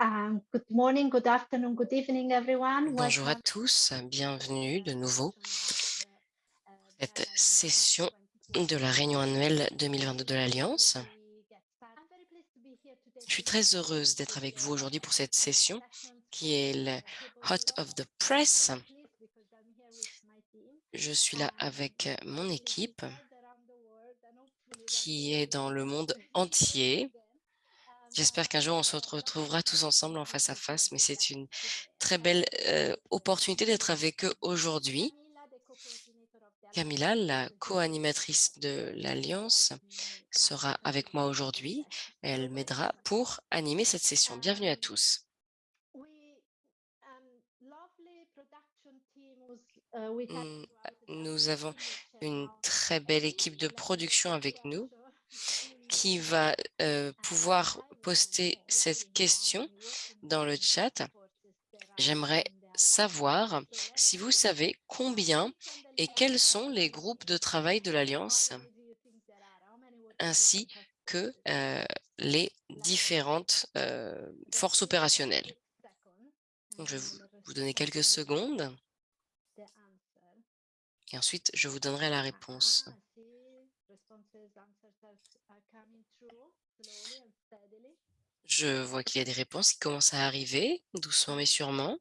Um, good morning, good afternoon, good evening, everyone. Bonjour à tous, bienvenue de nouveau cette session de la réunion annuelle 2022 de l'Alliance. Je suis très heureuse d'être avec vous aujourd'hui pour cette session qui est le Hot of the Press. Je suis là avec mon équipe qui est dans le monde entier J'espère qu'un jour, on se retrouvera tous ensemble en face à face, mais c'est une très belle opportunité d'être avec eux aujourd'hui. Camilla, la co-animatrice de l'Alliance, sera avec moi aujourd'hui. Elle m'aidera pour animer cette session. Bienvenue à tous. Nous avons une très belle équipe de production avec nous qui va pouvoir poster cette question dans le chat. J'aimerais savoir si vous savez combien et quels sont les groupes de travail de l'Alliance, ainsi que les différentes forces opérationnelles. je vais vous donner quelques secondes et ensuite je vous donnerai la réponse. Je vois qu'il y a des réponses qui commencent à arriver, doucement mais sûrement.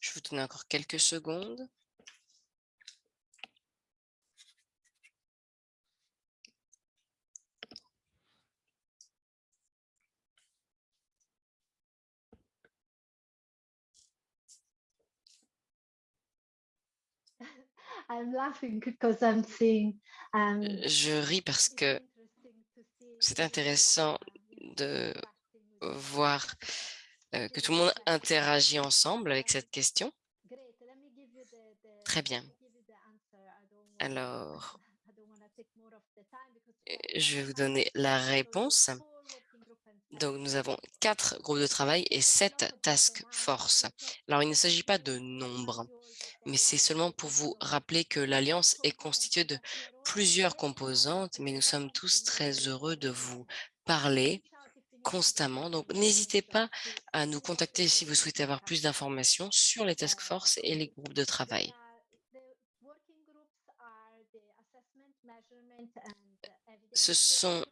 Je vous donne encore quelques secondes. Je ris parce que c'est intéressant de voir que tout le monde interagit ensemble avec cette question. Très bien. Alors, je vais vous donner la réponse. Donc, nous avons quatre groupes de travail et sept task force. Alors, il ne s'agit pas de nombre mais c'est seulement pour vous rappeler que l'Alliance est constituée de plusieurs composantes, mais nous sommes tous très heureux de vous parler constamment. Donc, n'hésitez pas à nous contacter si vous souhaitez avoir plus d'informations sur les task force et les groupes de travail. Ce sont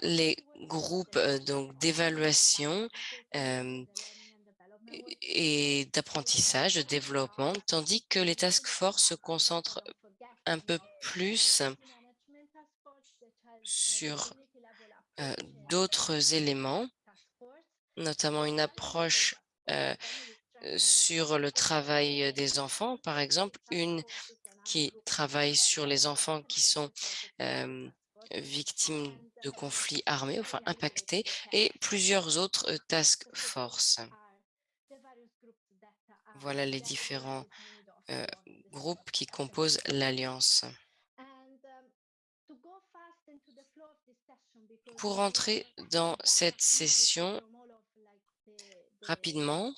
les groupes euh, donc d'évaluation euh, et d'apprentissage, de développement, tandis que les task force se concentrent un peu plus sur euh, d'autres éléments, notamment une approche sur le travail des enfants, par exemple, une qui travaille sur les enfants qui sont victimes de conflits armés, enfin impactés, et plusieurs autres task force. Voilà les différents groupes qui composent l'Alliance. Pour entrer dans cette session rapidement,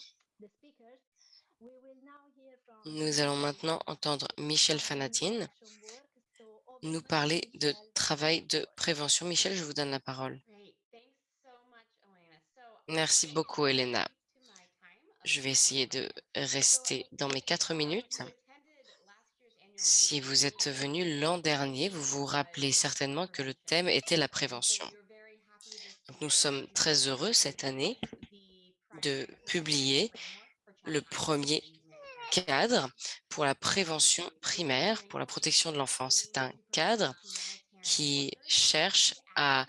nous allons maintenant entendre Michel Fanatine nous parler de travail de prévention. Michel, je vous donne la parole. Merci beaucoup, Elena. Je vais essayer de rester dans mes quatre minutes. Si vous êtes venu l'an dernier, vous vous rappelez certainement que le thème était la prévention. nous sommes très heureux cette année de publier le premier cadre pour la prévention primaire, pour la protection de l'enfant. C'est un cadre qui cherche à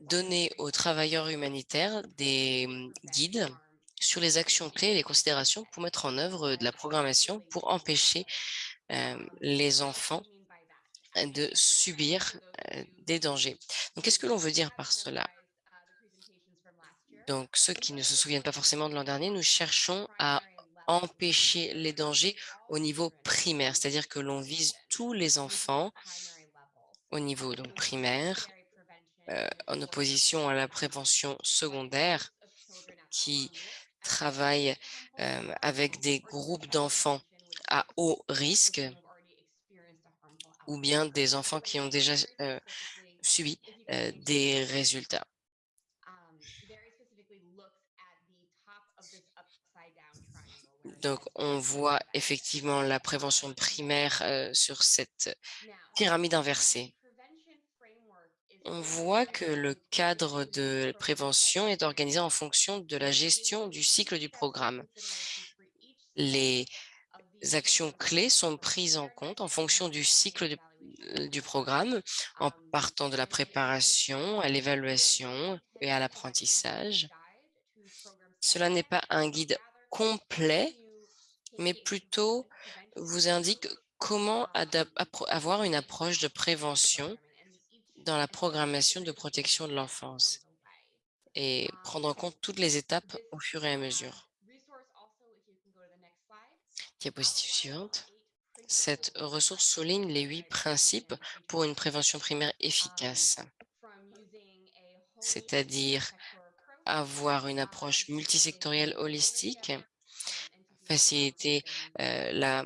donner aux travailleurs humanitaires des guides sur les actions clés et les considérations pour mettre en œuvre de la programmation pour empêcher les enfants de subir des dangers. Donc, qu'est-ce que l'on veut dire par cela? Donc, ceux qui ne se souviennent pas forcément de l'an dernier, nous cherchons à empêcher les dangers au niveau primaire, c'est-à-dire que l'on vise tous les enfants au niveau donc, primaire, en opposition à la prévention secondaire qui travaille avec des groupes d'enfants à haut risque ou bien des enfants qui ont déjà euh, subi euh, des résultats. Donc, on voit effectivement la prévention primaire euh, sur cette pyramide inversée. On voit que le cadre de prévention est organisé en fonction de la gestion du cycle du programme. Les actions clés sont prises en compte en fonction du cycle du, du programme, en partant de la préparation à l'évaluation et à l'apprentissage. Cela n'est pas un guide complet, mais plutôt vous indique comment avoir une approche de prévention dans la programmation de protection de l'enfance et prendre en compte toutes les étapes au fur et à mesure. Diapositive suivante. Cette ressource souligne les huit principes pour une prévention primaire efficace, c'est-à-dire avoir une approche multisectorielle holistique, faciliter euh, la,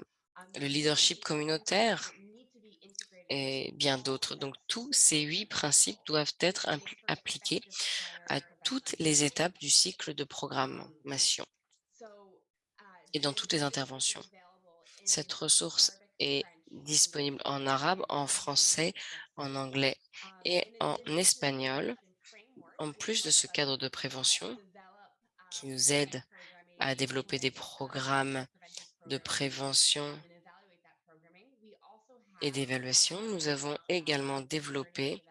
le leadership communautaire et bien d'autres. Donc, tous ces huit principes doivent être appliqués à toutes les étapes du cycle de programmation et dans toutes les interventions. Cette ressource est disponible en arabe, en français, en anglais et en espagnol. En plus de ce cadre de prévention qui nous aide à développer des programmes de prévention et d'évaluation, nous avons également développé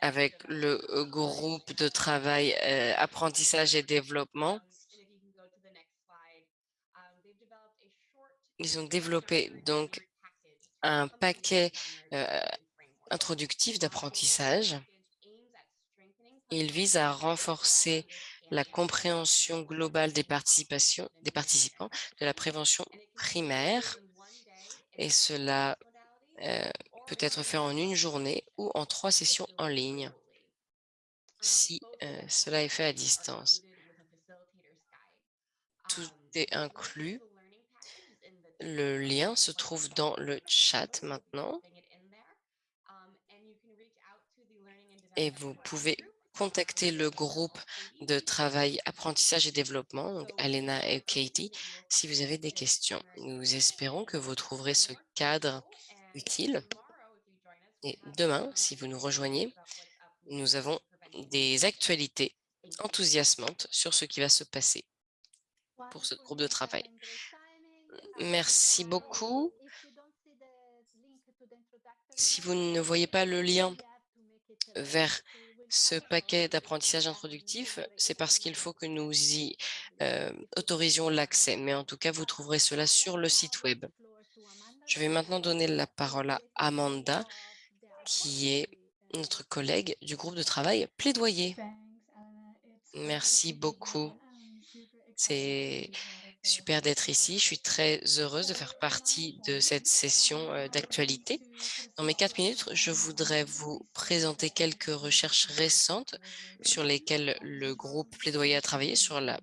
avec le groupe de travail euh, apprentissage et développement Ils ont développé donc un paquet euh, introductif d'apprentissage. Il vise à renforcer la compréhension globale des, participants de la prévention primaire et cela euh, peut être fait en une journée ou en trois sessions en ligne si euh, cela est fait à distance. Tout est inclus le lien se trouve dans le chat maintenant. Et vous pouvez contacter le groupe de travail apprentissage et développement, Alena et Katie, si vous avez des questions. Nous espérons que vous trouverez ce cadre utile. Et demain, si vous nous rejoignez, nous avons des actualités enthousiasmantes sur ce qui va se passer pour ce groupe de travail. Merci beaucoup. Si vous ne voyez pas le lien vers ce paquet d'apprentissage introductif, c'est parce qu'il faut que nous y euh, autorisions l'accès. Mais en tout cas, vous trouverez cela sur le site web. Je vais maintenant donner la parole à Amanda, qui est notre collègue du groupe de travail Plaidoyer. Merci beaucoup. C'est super d'être ici. Je suis très heureuse de faire partie de cette session euh, d'actualité. Dans mes quatre minutes, je voudrais vous présenter quelques recherches récentes sur lesquelles le groupe Plaidoyer a travaillé sur le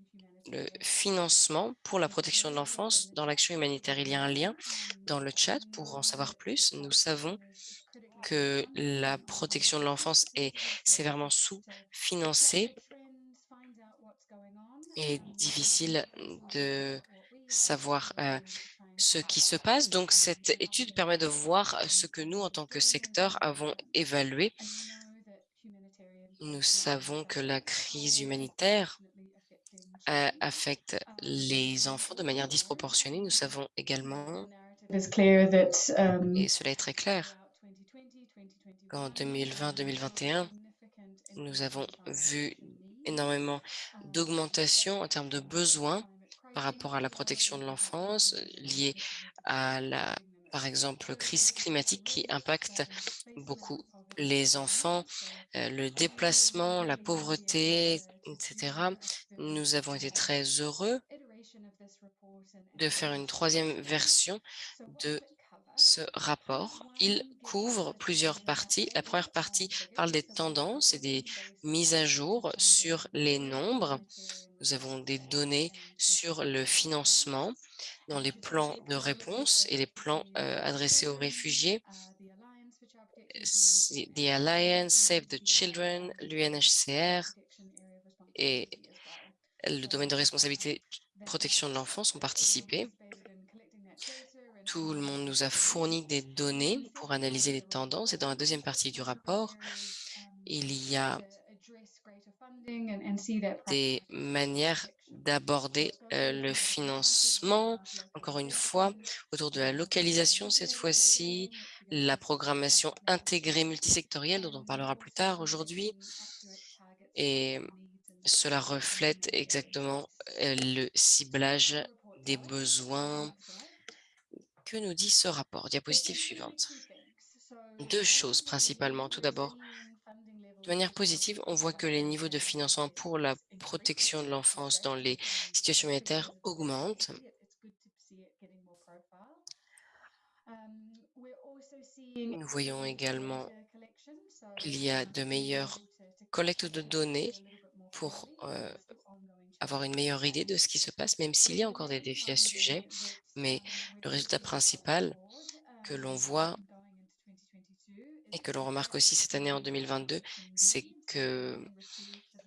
financement pour la protection de l'enfance dans l'action humanitaire. Il y a un lien dans le chat pour en savoir plus. Nous savons que la protection de l'enfance est sévèrement sous-financée est difficile de savoir euh, ce qui se passe. Donc, cette étude permet de voir ce que nous, en tant que secteur, avons évalué. Nous savons que la crise humanitaire euh, affecte les enfants de manière disproportionnée. Nous savons également, et cela est très clair, qu'en 2020-2021, nous avons vu énormément d'augmentation en termes de besoins par rapport à la protection de l'enfance liée à la, par exemple, crise climatique qui impacte beaucoup les enfants, euh, le déplacement, la pauvreté, etc. Nous avons été très heureux de faire une troisième version de ce rapport. Il couvre plusieurs parties. La première partie parle des tendances et des mises à jour sur les nombres. Nous avons des données sur le financement dans les plans de réponse et les plans euh, adressés aux réfugiés. The Alliance, Save the Children, l'UNHCR et le domaine de responsabilité protection de l'enfance ont participé. Tout le monde nous a fourni des données pour analyser les tendances et dans la deuxième partie du rapport, il y a des manières d'aborder le financement, encore une fois, autour de la localisation cette fois-ci, la programmation intégrée multisectorielle dont on parlera plus tard aujourd'hui. Et cela reflète exactement le ciblage des besoins que nous dit ce rapport. Diapositive suivante. Deux choses principalement. Tout d'abord, de manière positive, on voit que les niveaux de financement pour la protection de l'enfance dans les situations humanitaires augmentent. Nous voyons également qu'il y a de meilleures collectes de données pour euh, avoir une meilleure idée de ce qui se passe, même s'il y a encore des défis à ce sujet. Mais le résultat principal que l'on voit et que l'on remarque aussi cette année en 2022, c'est que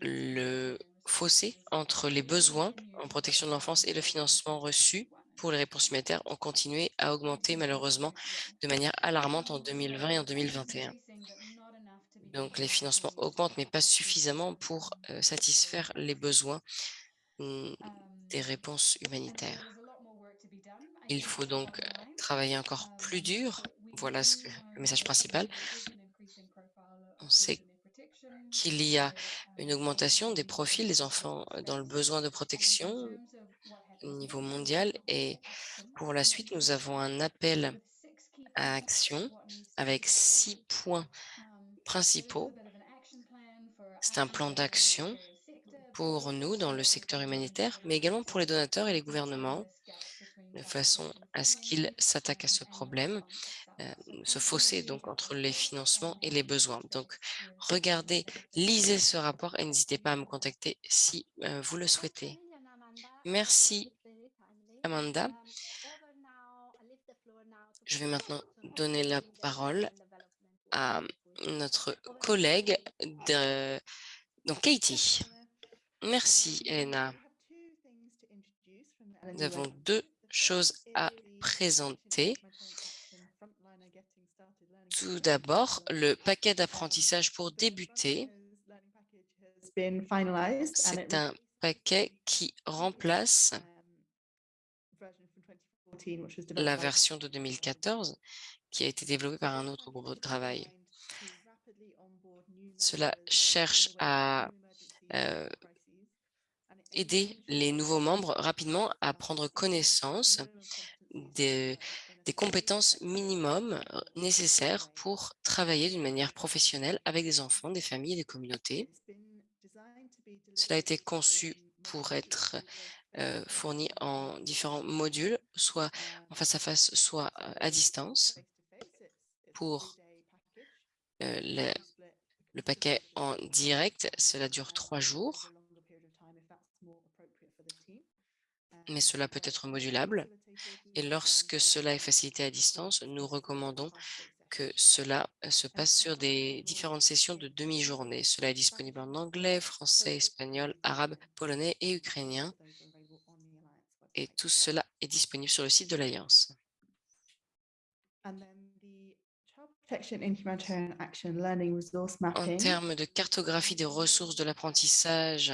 le fossé entre les besoins en protection de l'enfance et le financement reçu pour les réponses humanitaires ont continué à augmenter malheureusement de manière alarmante en 2020 et en 2021. Donc les financements augmentent, mais pas suffisamment pour euh, satisfaire les besoins des réponses humanitaires. Il faut donc travailler encore plus dur voilà ce que, le message principal. On sait qu'il y a une augmentation des profils des enfants dans le besoin de protection au niveau mondial et pour la suite, nous avons un appel à action avec six points principaux. C'est un plan d'action pour nous dans le secteur humanitaire, mais également pour les donateurs et les gouvernements, de façon à ce qu'ils s'attaquent à ce problème euh, ce fossé donc entre les financements et les besoins. Donc, regardez, lisez ce rapport et n'hésitez pas à me contacter si euh, vous le souhaitez. Merci, Amanda. Je vais maintenant donner la parole à notre collègue, de, donc Katie. Merci, Elena. Nous avons deux choses à présenter. Tout d'abord, le paquet d'apprentissage pour débuter. C'est un paquet qui remplace la version de 2014 qui a été développée par un autre groupe de travail. Cela cherche à euh, aider les nouveaux membres rapidement à prendre connaissance des, compétences minimum nécessaires pour travailler d'une manière professionnelle avec des enfants, des familles et des communautés. Cela a été conçu pour être fourni en différents modules, soit en face à face, soit à distance. Pour le paquet en direct, cela dure trois jours, mais cela peut être modulable. Et lorsque cela est facilité à distance, nous recommandons que cela se passe sur des différentes sessions de demi-journée. Cela est disponible en anglais, français, espagnol, arabe, polonais et ukrainien. Et tout cela est disponible sur le site de l'Alliance. En termes de cartographie des ressources de l'apprentissage,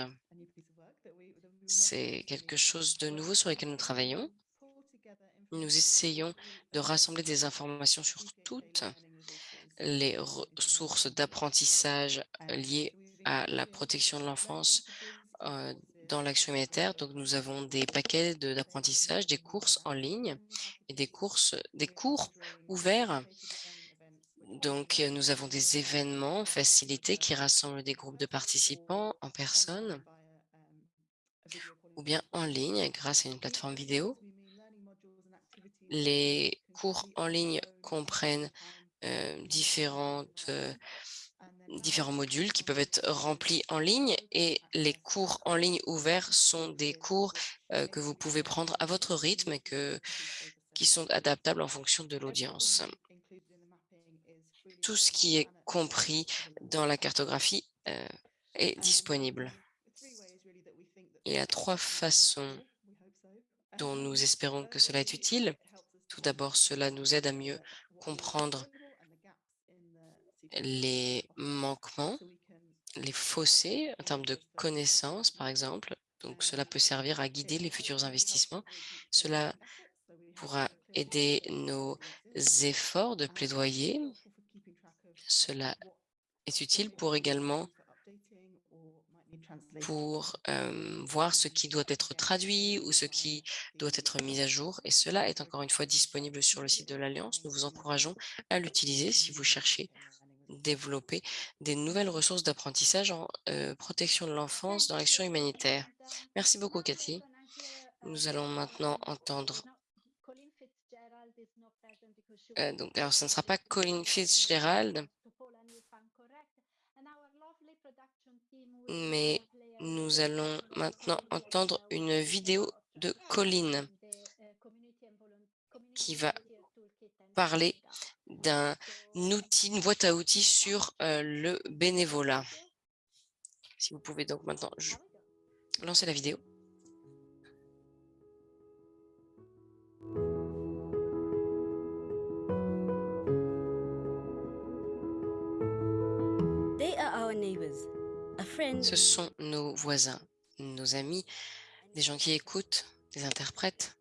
c'est quelque chose de nouveau sur lequel nous travaillons. Nous essayons de rassembler des informations sur toutes les ressources d'apprentissage liées à la protection de l'enfance euh, dans l'action humanitaire. Donc, nous avons des paquets d'apprentissage, des courses en ligne et des, courses, des cours ouverts. Donc, nous avons des événements facilités qui rassemblent des groupes de participants en personne ou bien en ligne grâce à une plateforme vidéo. Les cours en ligne comprennent différentes différents modules qui peuvent être remplis en ligne et les cours en ligne ouverts sont des cours euh, que vous pouvez prendre à votre rythme et que, qui sont adaptables en fonction de l'audience. Tout ce qui est compris dans la cartographie euh, est disponible. Il y a trois façons dont nous espérons que cela est utile. Tout d'abord, cela nous aide à mieux comprendre les manquements, les fossés en termes de connaissances, par exemple. Donc, cela peut servir à guider les futurs investissements. Cela pourra aider nos efforts de plaidoyer. Cela est utile pour également pour voir ce qui doit être traduit ou ce qui doit être mis à jour. Et cela est encore une fois disponible sur le site de l'Alliance. Nous vous encourageons à l'utiliser si vous cherchez développer des nouvelles ressources d'apprentissage en protection de l'enfance dans l'action humanitaire. Merci beaucoup, Cathy. Nous allons maintenant entendre donc, alors, ce ne sera pas Colin Fitzgerald, mais nous allons maintenant entendre une vidéo de Colline qui va parler d'un outil, une boîte à outils sur le bénévolat. Si vous pouvez donc maintenant lancer la vidéo. Ce sont nos voisins, nos amis, des gens qui écoutent, des interprètes,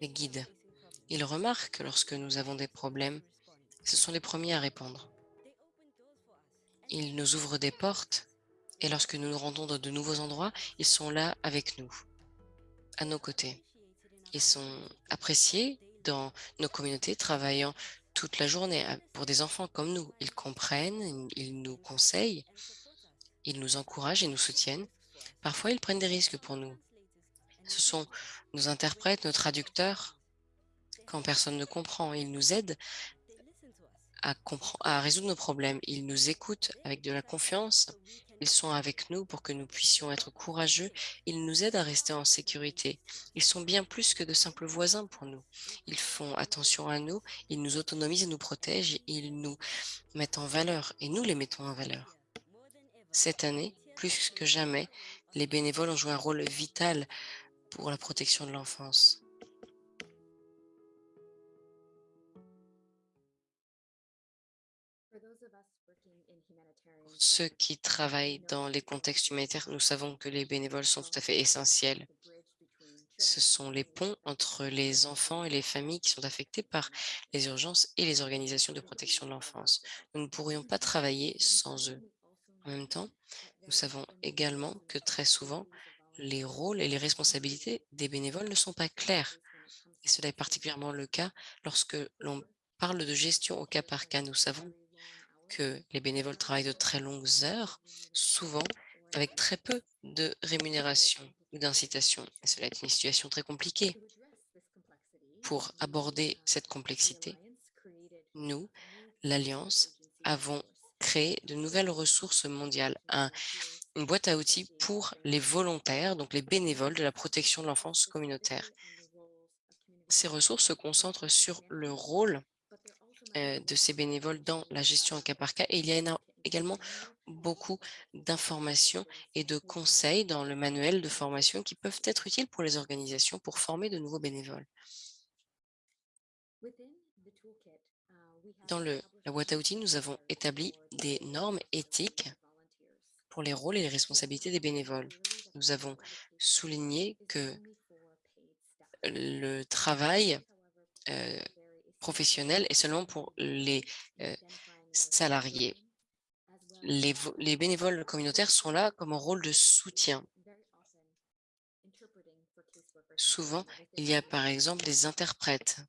des guides. Ils remarquent que lorsque nous avons des problèmes, ce sont les premiers à répondre. Ils nous ouvrent des portes et lorsque nous nous rendons dans de nouveaux endroits, ils sont là avec nous, à nos côtés. Ils sont appréciés dans nos communautés, travaillant toute la journée pour des enfants comme nous. Ils comprennent, ils nous conseillent, ils nous encouragent et nous soutiennent. Parfois, ils prennent des risques pour nous. Ce sont nos interprètes, nos traducteurs. Quand personne ne comprend, ils nous aident à, résoudre nos problèmes. Ils nous écoutent avec de la confiance. Ils sont avec nous pour que nous puissions être courageux. Ils nous aident à rester en sécurité. Ils sont bien plus que de simples voisins pour nous. Ils font attention à nous, ils nous autonomisent et nous protègent. Ils nous mettent en valeur et nous les mettons en valeur. Cette année, plus que jamais, les bénévoles ont joué un rôle vital pour la protection de l'enfance. Pour ceux qui travaillent dans les contextes humanitaires, nous savons que les bénévoles sont tout à fait essentiels. Ce sont les ponts entre les enfants et les familles qui sont affectés par les urgences et les organisations de protection de l'enfance. Nous ne pourrions pas travailler sans eux. En même temps, nous savons également que très souvent, les rôles et les responsabilités des bénévoles ne sont pas clairs. Et cela est particulièrement le cas lorsque l'on parle de gestion au cas par cas. Nous savons que les bénévoles travaillent de très longues heures, souvent avec très peu de rémunération ou d'incitation. Cela est une situation très compliquée. Pour aborder cette complexité, nous, l'Alliance, avons créer de nouvelles ressources mondiales, une boîte à outils pour les volontaires, donc les bénévoles de la protection de l'enfance communautaire. Ces ressources se concentrent sur le rôle euh, de ces bénévoles dans la gestion en cas par cas et il y a également beaucoup d'informations et de conseils dans le manuel de formation qui peuvent être utiles pour les organisations pour former de nouveaux bénévoles. Dans le, la boîte à outils, nous avons établi des normes éthiques pour les rôles et les responsabilités des bénévoles. Nous avons souligné que le travail euh, professionnel est seulement pour les euh, salariés. Les, les bénévoles communautaires sont là comme un rôle de soutien. Souvent, il y a par exemple des interprètes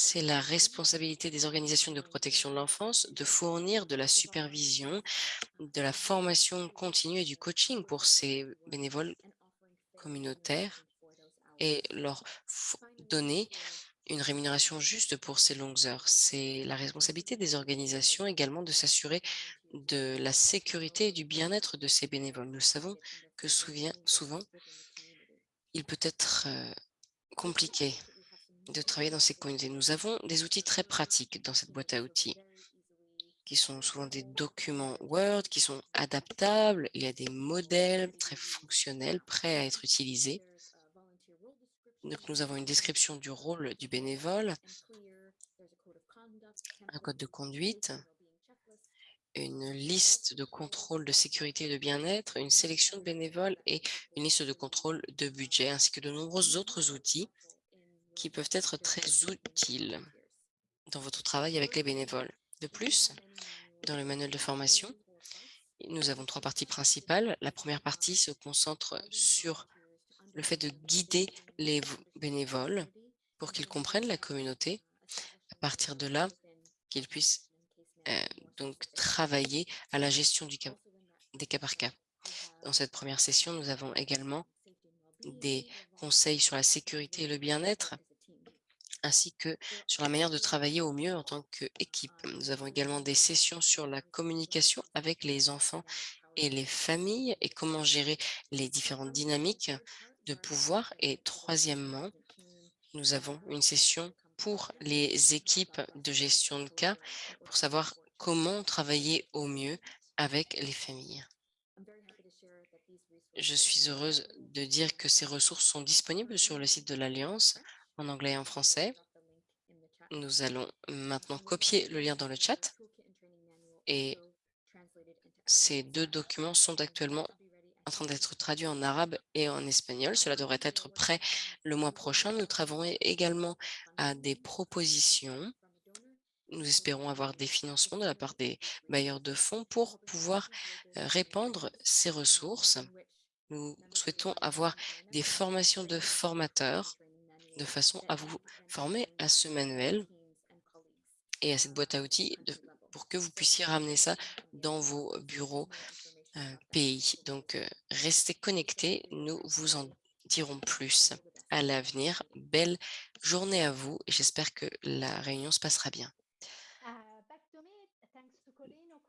c'est la responsabilité des organisations de protection de l'enfance de fournir de la supervision, de la formation continue et du coaching pour ces bénévoles communautaires et leur donner une rémunération juste pour ces longues heures. C'est la responsabilité des organisations également de s'assurer de la sécurité et du bien-être de ces bénévoles. Nous savons que souvent, il peut être euh, compliqué de travailler dans ces communautés. Nous avons des outils très pratiques dans cette boîte à outils qui sont souvent des documents Word, qui sont adaptables. Il y a des modèles très fonctionnels, prêts à être utilisés. Donc, nous avons une description du rôle du bénévole, un code de conduite, une liste de contrôle de sécurité et de bien-être, une sélection de bénévoles et une liste de contrôle de budget, ainsi que de nombreux autres outils qui peuvent être très utiles dans votre travail avec les bénévoles. De plus, dans le manuel de formation, nous avons trois parties principales. La première partie se concentre sur le fait de guider les bénévoles pour qu'ils comprennent la communauté. À partir de là, qu'ils puissent euh, donc travailler à la gestion du des cas par cas. Dans cette première session, nous avons également des conseils sur la sécurité et le bien-être, ainsi que sur la manière de travailler au mieux en tant qu'équipe. Nous avons également des sessions sur la communication avec les enfants et les familles et comment gérer les différentes dynamiques de pouvoir. Et troisièmement, nous avons une session pour les équipes de gestion de cas pour savoir comment travailler au mieux avec les familles. Je suis heureuse de dire que ces ressources sont disponibles sur le site de l'Alliance en anglais et en français. Nous allons maintenant copier le lien dans le chat et ces deux documents sont actuellement en train d'être traduit en arabe et en espagnol. Cela devrait être prêt le mois prochain. Nous travaillons également à des propositions. Nous espérons avoir des financements de la part des bailleurs de fonds pour pouvoir euh, répandre ces ressources. Nous souhaitons avoir des formations de formateurs de façon à vous former à ce manuel et à cette boîte à outils pour que vous puissiez ramener ça dans vos bureaux pays. Donc, restez connectés, nous vous en dirons plus à l'avenir. Belle journée à vous et j'espère que la réunion se passera bien.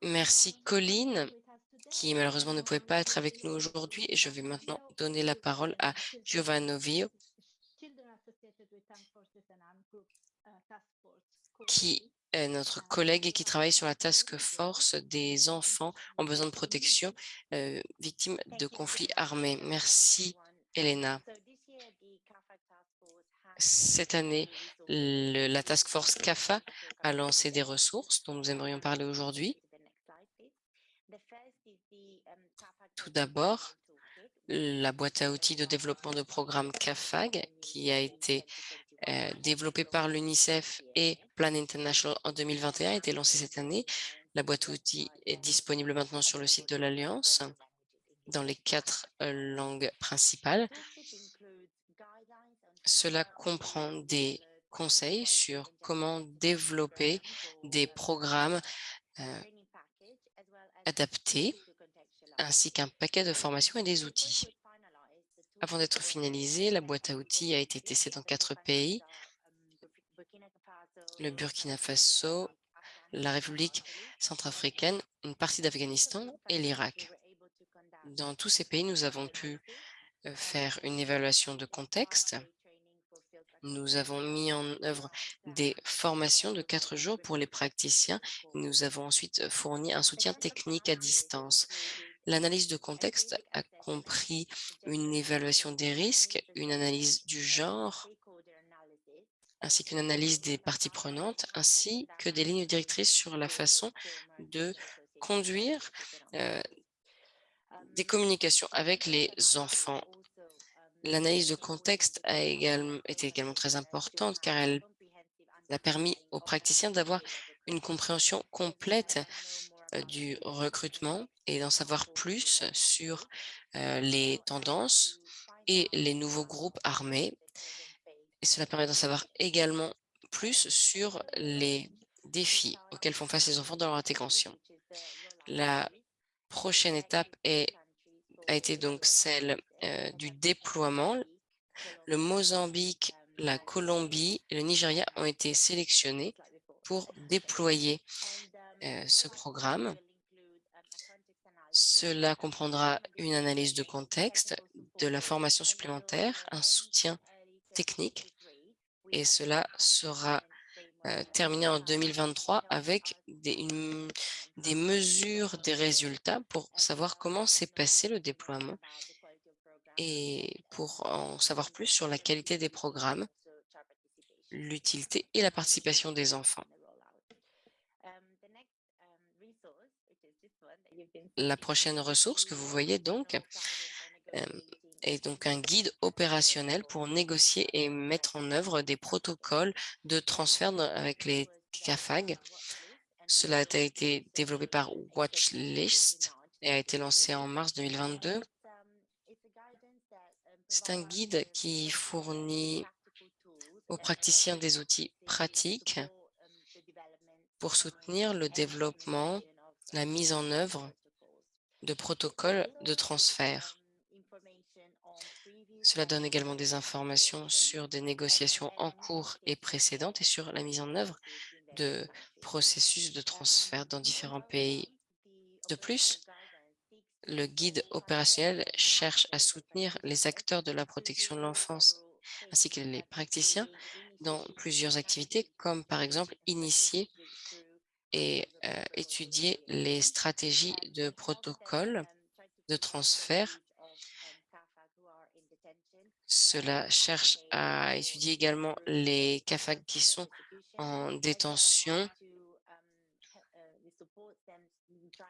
Merci Colline, qui malheureusement ne pouvait pas être avec nous aujourd'hui. Je vais maintenant donner la parole à Giovanni qui notre collègue et qui travaille sur la task force des enfants en besoin de protection euh, victimes de conflits armés. Merci, Elena. Cette année, la task force CAFA a lancé des ressources dont nous aimerions parler aujourd'hui. Tout d'abord, la boîte à outils de développement de programme CAFAG qui a été euh, développé par l'UNICEF et Plan International en 2021 a été lancé cette année. La boîte à outils est disponible maintenant sur le site de l'Alliance dans les quatre euh, langues principales. Cela comprend des conseils sur comment développer des programmes euh, adaptés ainsi qu'un paquet de formations et des outils. Avant d'être finalisée, la boîte à outils a été testée dans quatre pays, le Burkina Faso, la République centrafricaine, une partie d'Afghanistan et l'Irak. Dans tous ces pays, nous avons pu euh, faire une évaluation de contexte. Nous avons mis en œuvre des formations de quatre jours pour les praticiens. Nous avons ensuite fourni un soutien technique à distance. L'analyse de contexte a compris une évaluation des risques, une analyse du genre, ainsi qu'une analyse des parties prenantes, ainsi que des lignes directrices sur la façon de conduire euh, des communications avec les enfants. L'analyse de contexte a également, été également très importante car elle a permis aux praticiens d'avoir une compréhension complète du recrutement et d'en savoir plus sur euh, les tendances et les nouveaux groupes armés. Cela permet d'en savoir également plus sur les défis auxquels font face les enfants dans leur intégration. La prochaine étape a été donc celle euh, du déploiement. Le Mozambique, la Colombie et le Nigeria ont été sélectionnés pour déployer euh, ce programme. Cela comprendra une analyse de contexte, de la formation supplémentaire, un soutien technique et cela sera euh, terminé en 2023 avec des mesures des résultats pour savoir comment s'est passé le déploiement et pour en savoir plus sur la qualité des programmes, l'utilité et la participation des enfants. La prochaine ressource que vous voyez donc euh, est donc un guide opérationnel pour négocier et mettre en œuvre des protocoles de transfert avec les CAFAG. Cela a été développé par Watchlist et a été lancé en mars 2022. C'est un guide qui fournit aux praticiens des outils pratiques pour soutenir le développement, la mise en œuvre de protocoles de transfert. Cela donne également des informations sur des négociations en cours et précédentes et sur la mise en œuvre de processus de transfert dans différents pays. De plus, le guide opérationnel cherche à soutenir les acteurs de la protection de l'enfance ainsi que les praticiens dans plusieurs activités, comme par exemple initier et euh, étudier les stratégies de protocole de transfert. Cela cherche à étudier également les CAFAG qui sont en détention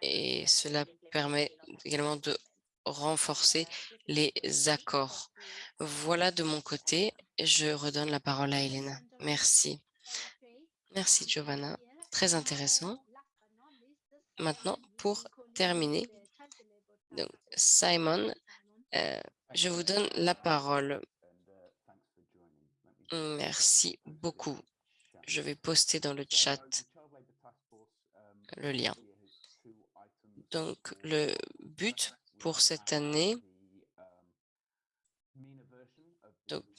et cela permet également de renforcer les accords. Voilà de mon côté. Je redonne la parole à Elena. Merci. Merci, Giovanna. Très intéressant. Maintenant, pour terminer, Simon, euh, je vous donne la parole. Merci beaucoup. Je vais poster dans le chat le lien. Donc, le but pour cette année,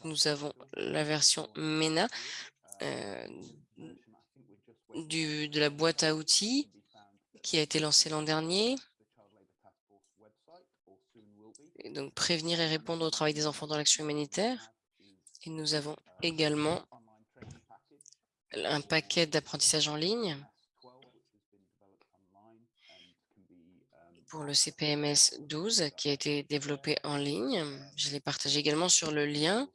nous avons la version MENA euh, de la boîte à outils qui a été lancée l'an dernier. Donc, prévenir et répondre au travail des enfants dans l'action humanitaire. Et nous avons également un paquet d'apprentissage en ligne pour le CPMS 12 qui a été développé en ligne. Je l'ai partagé également sur le lien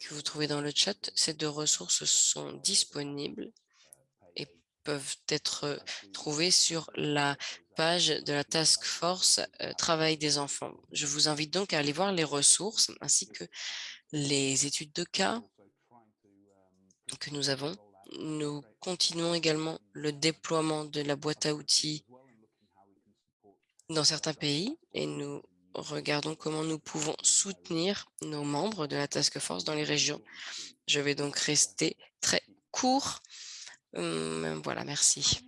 que vous trouvez dans le chat. Ces deux ressources sont disponibles peuvent être trouvées sur la page de la Task Force euh, Travail des enfants. Je vous invite donc à aller voir les ressources ainsi que les études de cas que nous avons. Nous continuons également le déploiement de la boîte à outils dans certains pays et nous regardons comment nous pouvons soutenir nos membres de la task force dans les régions. Je vais donc rester très court. Hum, voilà, merci.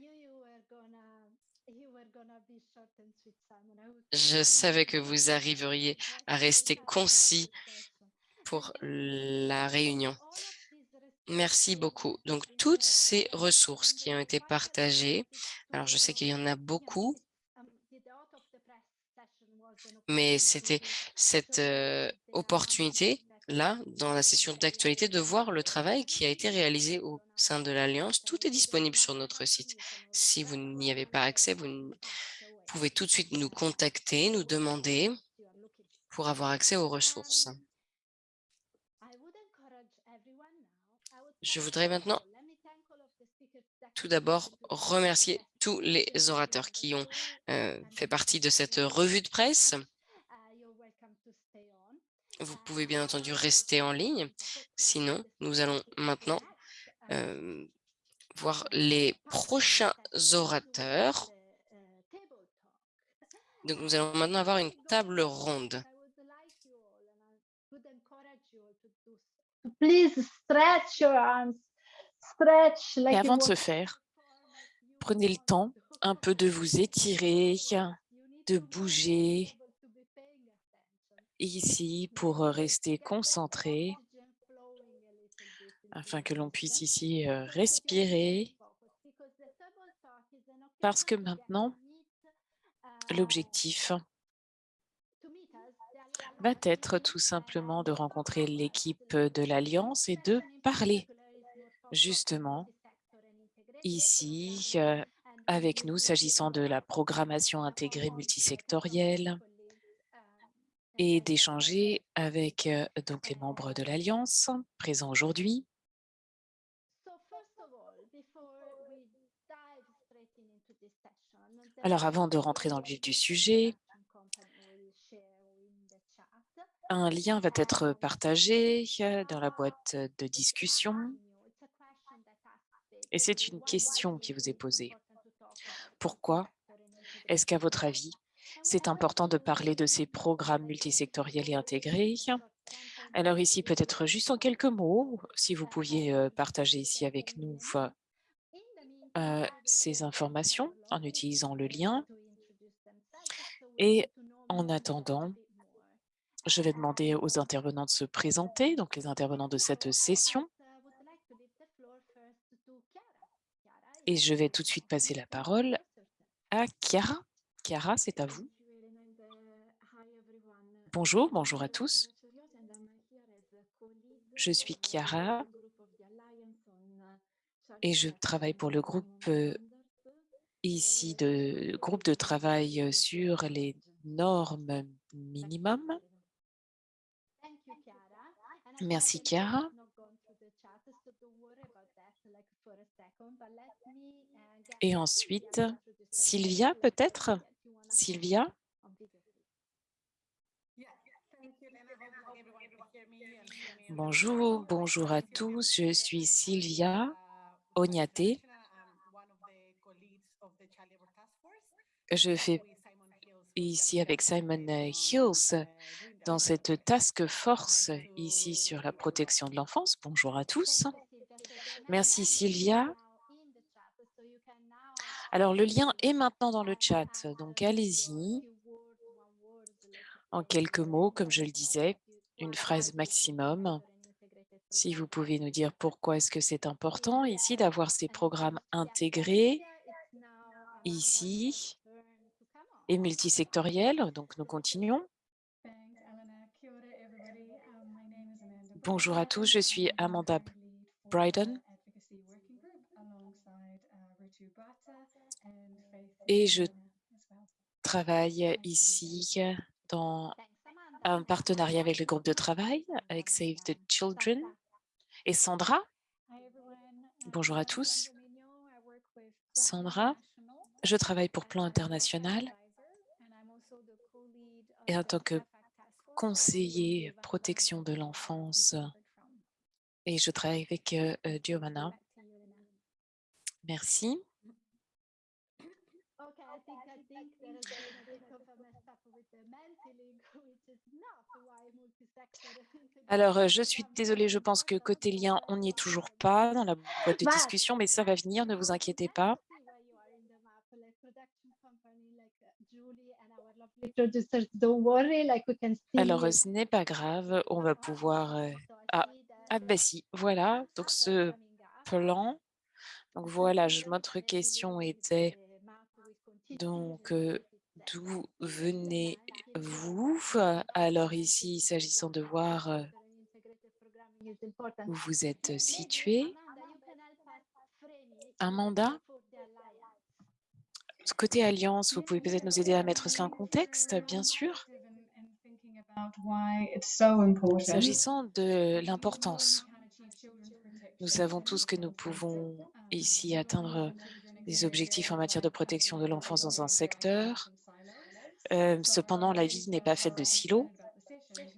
Je savais que vous arriveriez à rester concis pour la réunion. Merci beaucoup. Donc, toutes ces ressources qui ont été partagées, alors je sais qu'il y en a beaucoup, mais c'était cette opportunité là, dans la session d'actualité, de voir le travail qui a été réalisé au sein de l'Alliance. Tout est disponible sur notre site. Si vous n'y avez pas accès, vous pouvez tout de suite nous contacter, nous demander pour avoir accès aux ressources. Je voudrais maintenant tout d'abord remercier tous les orateurs qui ont fait partie de cette revue de presse. Vous pouvez bien entendu rester en ligne. Sinon, nous allons maintenant voir les prochains orateurs. Donc, nous allons maintenant avoir une table ronde. Please stretch your arms. Et avant de se faire, prenez le temps un peu de vous étirer, de bouger ici pour rester concentré afin que l'on puisse ici respirer parce que maintenant, l'objectif va être tout simplement de rencontrer l'équipe de l'Alliance et de parler justement ici avec nous s'agissant de la programmation intégrée multisectorielle et d'échanger avec euh, donc les membres de l'Alliance présents aujourd'hui. Alors avant de rentrer dans le vif du sujet, un lien va être partagé euh, dans la boîte de discussion. et c'est une question qui vous est posée. Pourquoi est-ce qu'à votre avis, c'est important de parler de ces programmes multisectoriels et intégrés Alors ici, peut-être juste en quelques mots, si vous pouviez euh, partager ici avec nous euh, ces informations en utilisant le lien. Et en attendant, je vais demander aux intervenants de se présenter, donc les intervenants de cette session. Et je vais tout de suite passer la parole à Chiara. Chiara, c'est à vous. Bonjour, bonjour à tous. Je suis Chiara et je travaille pour le groupe euh, ici de groupe de travail sur les normes minimum. Merci Chiara. Et ensuite, Sylvia peut-être? Sylvia? Bonjour, bonjour à tous. Je suis Sylvia Ognate. Je fais ici avec Simon Hills dans cette task force ici sur la protection de l'enfance. Bonjour à tous. Merci Sylvia. Alors, le lien est maintenant dans le chat, donc allez-y. En quelques mots, comme je le disais, une phrase maximum. Si vous pouvez nous dire pourquoi est-ce que c'est important ici d'avoir ces programmes intégrés ici et multisectoriels. Donc, nous continuons. Bonjour à tous, je suis Amanda Bryden et je travaille ici dans un partenariat avec le groupe de travail, avec Save the Children. Et Sandra, bonjour à tous. Sandra, je travaille pour Plan International et en tant que conseiller protection de l'enfance et je travaille avec euh, euh. Merci. Alors, euh, je suis désolée, je pense que côté lien, on n'y est toujours pas dans la boîte de discussion, mais ça va venir, ne vous inquiétez pas. Alors, ce n'est pas grave, on va pouvoir... Ah, ah ben si, voilà, donc ce plan. Donc voilà, notre question était donc d'où venez-vous? Alors ici, s'agissant de voir où vous êtes situé, un mandat Côté Alliance, vous pouvez peut-être nous aider à mettre cela en contexte, bien sûr. S'agissant de l'importance, nous savons tous que nous pouvons ici atteindre des objectifs en matière de protection de l'enfance dans un secteur. Euh, cependant, la vie n'est pas faite de silos,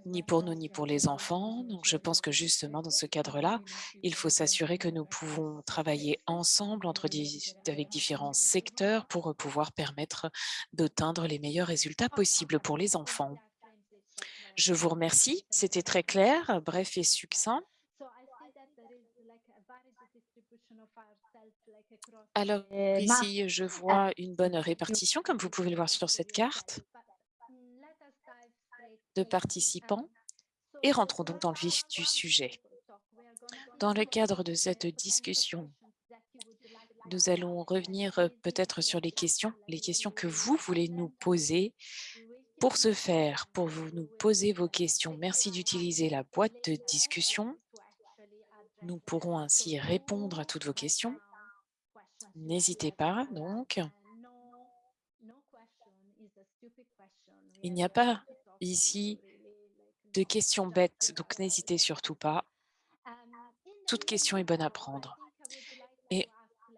ni pour nous, ni pour les enfants. Donc, je pense que justement, dans ce cadre-là, il faut s'assurer que nous pouvons travailler ensemble entre avec différents secteurs pour pouvoir permettre d'atteindre les meilleurs résultats possibles pour les enfants. Je vous remercie. C'était très clair, bref et succinct. Alors ici, je vois une bonne répartition, comme vous pouvez le voir sur cette carte, de participants. Et rentrons donc dans le vif du sujet. Dans le cadre de cette discussion, nous allons revenir euh, peut-être sur les questions, les questions que vous voulez nous poser. Pour ce faire, pour vous nous poser vos questions, merci d'utiliser la boîte de discussion. Nous pourrons ainsi répondre à toutes vos questions. N'hésitez pas, donc. Il n'y a pas ici de questions bêtes, donc n'hésitez surtout pas. Toute question est bonne à prendre. Et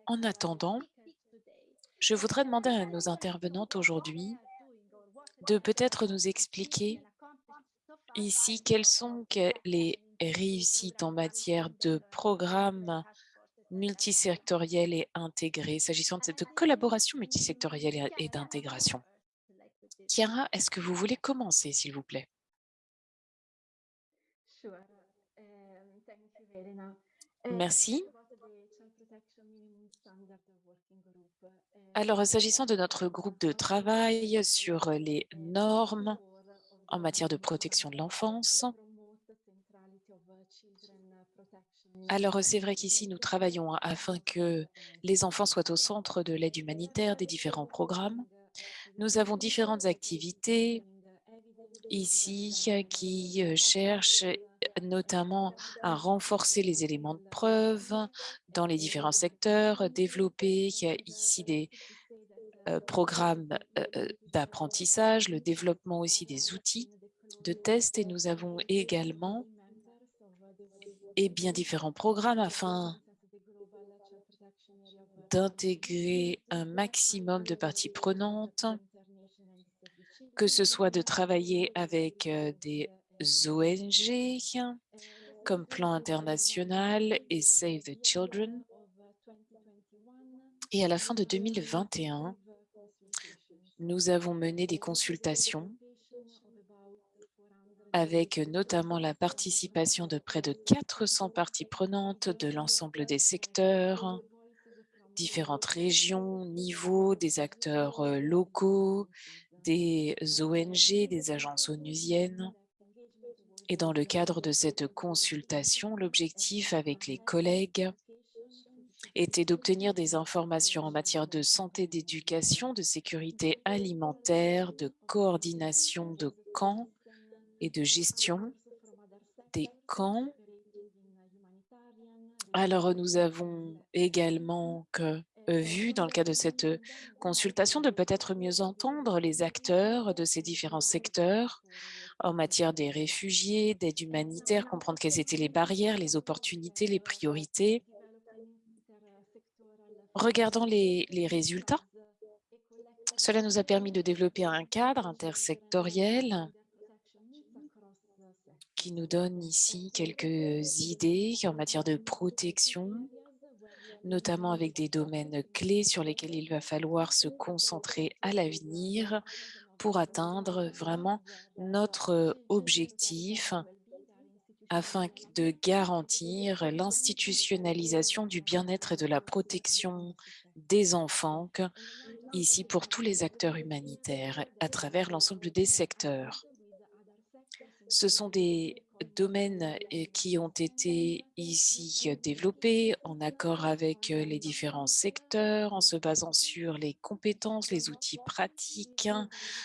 en attendant, je voudrais demander à nos intervenantes aujourd'hui de peut-être nous expliquer ici quelles sont les réussites en matière de programmes multisectoriels et intégrés, s'agissant de cette collaboration multisectorielle et d'intégration. Chiara, est-ce que vous voulez commencer, s'il vous plaît? Merci. Alors, s'agissant de notre groupe de travail sur les normes en matière de protection de l'enfance, alors c'est vrai qu'ici, nous travaillons afin que les enfants soient au centre de l'aide humanitaire des différents programmes. Nous avons différentes activités ici qui cherchent notamment à renforcer les éléments de preuve dans les différents secteurs, développer ici des programmes d'apprentissage, le développement aussi des outils de test et nous avons également et bien différents programmes afin d'intégrer un maximum de parties prenantes, que ce soit de travailler avec des ONG comme Plan International et Save the Children. Et à la fin de 2021, nous avons mené des consultations avec notamment la participation de près de 400 parties prenantes de l'ensemble des secteurs, différentes régions, niveaux, des acteurs locaux, des ONG, des agences onusiennes. Et dans le cadre de cette consultation, l'objectif avec les collègues était d'obtenir des informations en matière de santé, d'éducation, de sécurité alimentaire, de coordination de camps et de gestion des camps. Alors, nous avons également que, vu dans le cadre de cette consultation de peut-être mieux entendre les acteurs de ces différents secteurs en matière des réfugiés, d'aide humanitaire, comprendre quelles étaient les barrières, les opportunités, les priorités. Regardant les résultats, cela nous a permis de développer un cadre intersectoriel qui nous donne ici quelques idées en matière de protection, notamment avec des domaines clés sur lesquels il va falloir se concentrer à l'avenir pour atteindre vraiment notre objectif afin de garantir l'institutionnalisation du bien-être et de la protection des enfants, ici pour tous les acteurs humanitaires à travers l'ensemble des secteurs. Ce sont des domaines qui ont été ici développés en accord avec les différents secteurs, en se basant sur les compétences, les outils pratiques,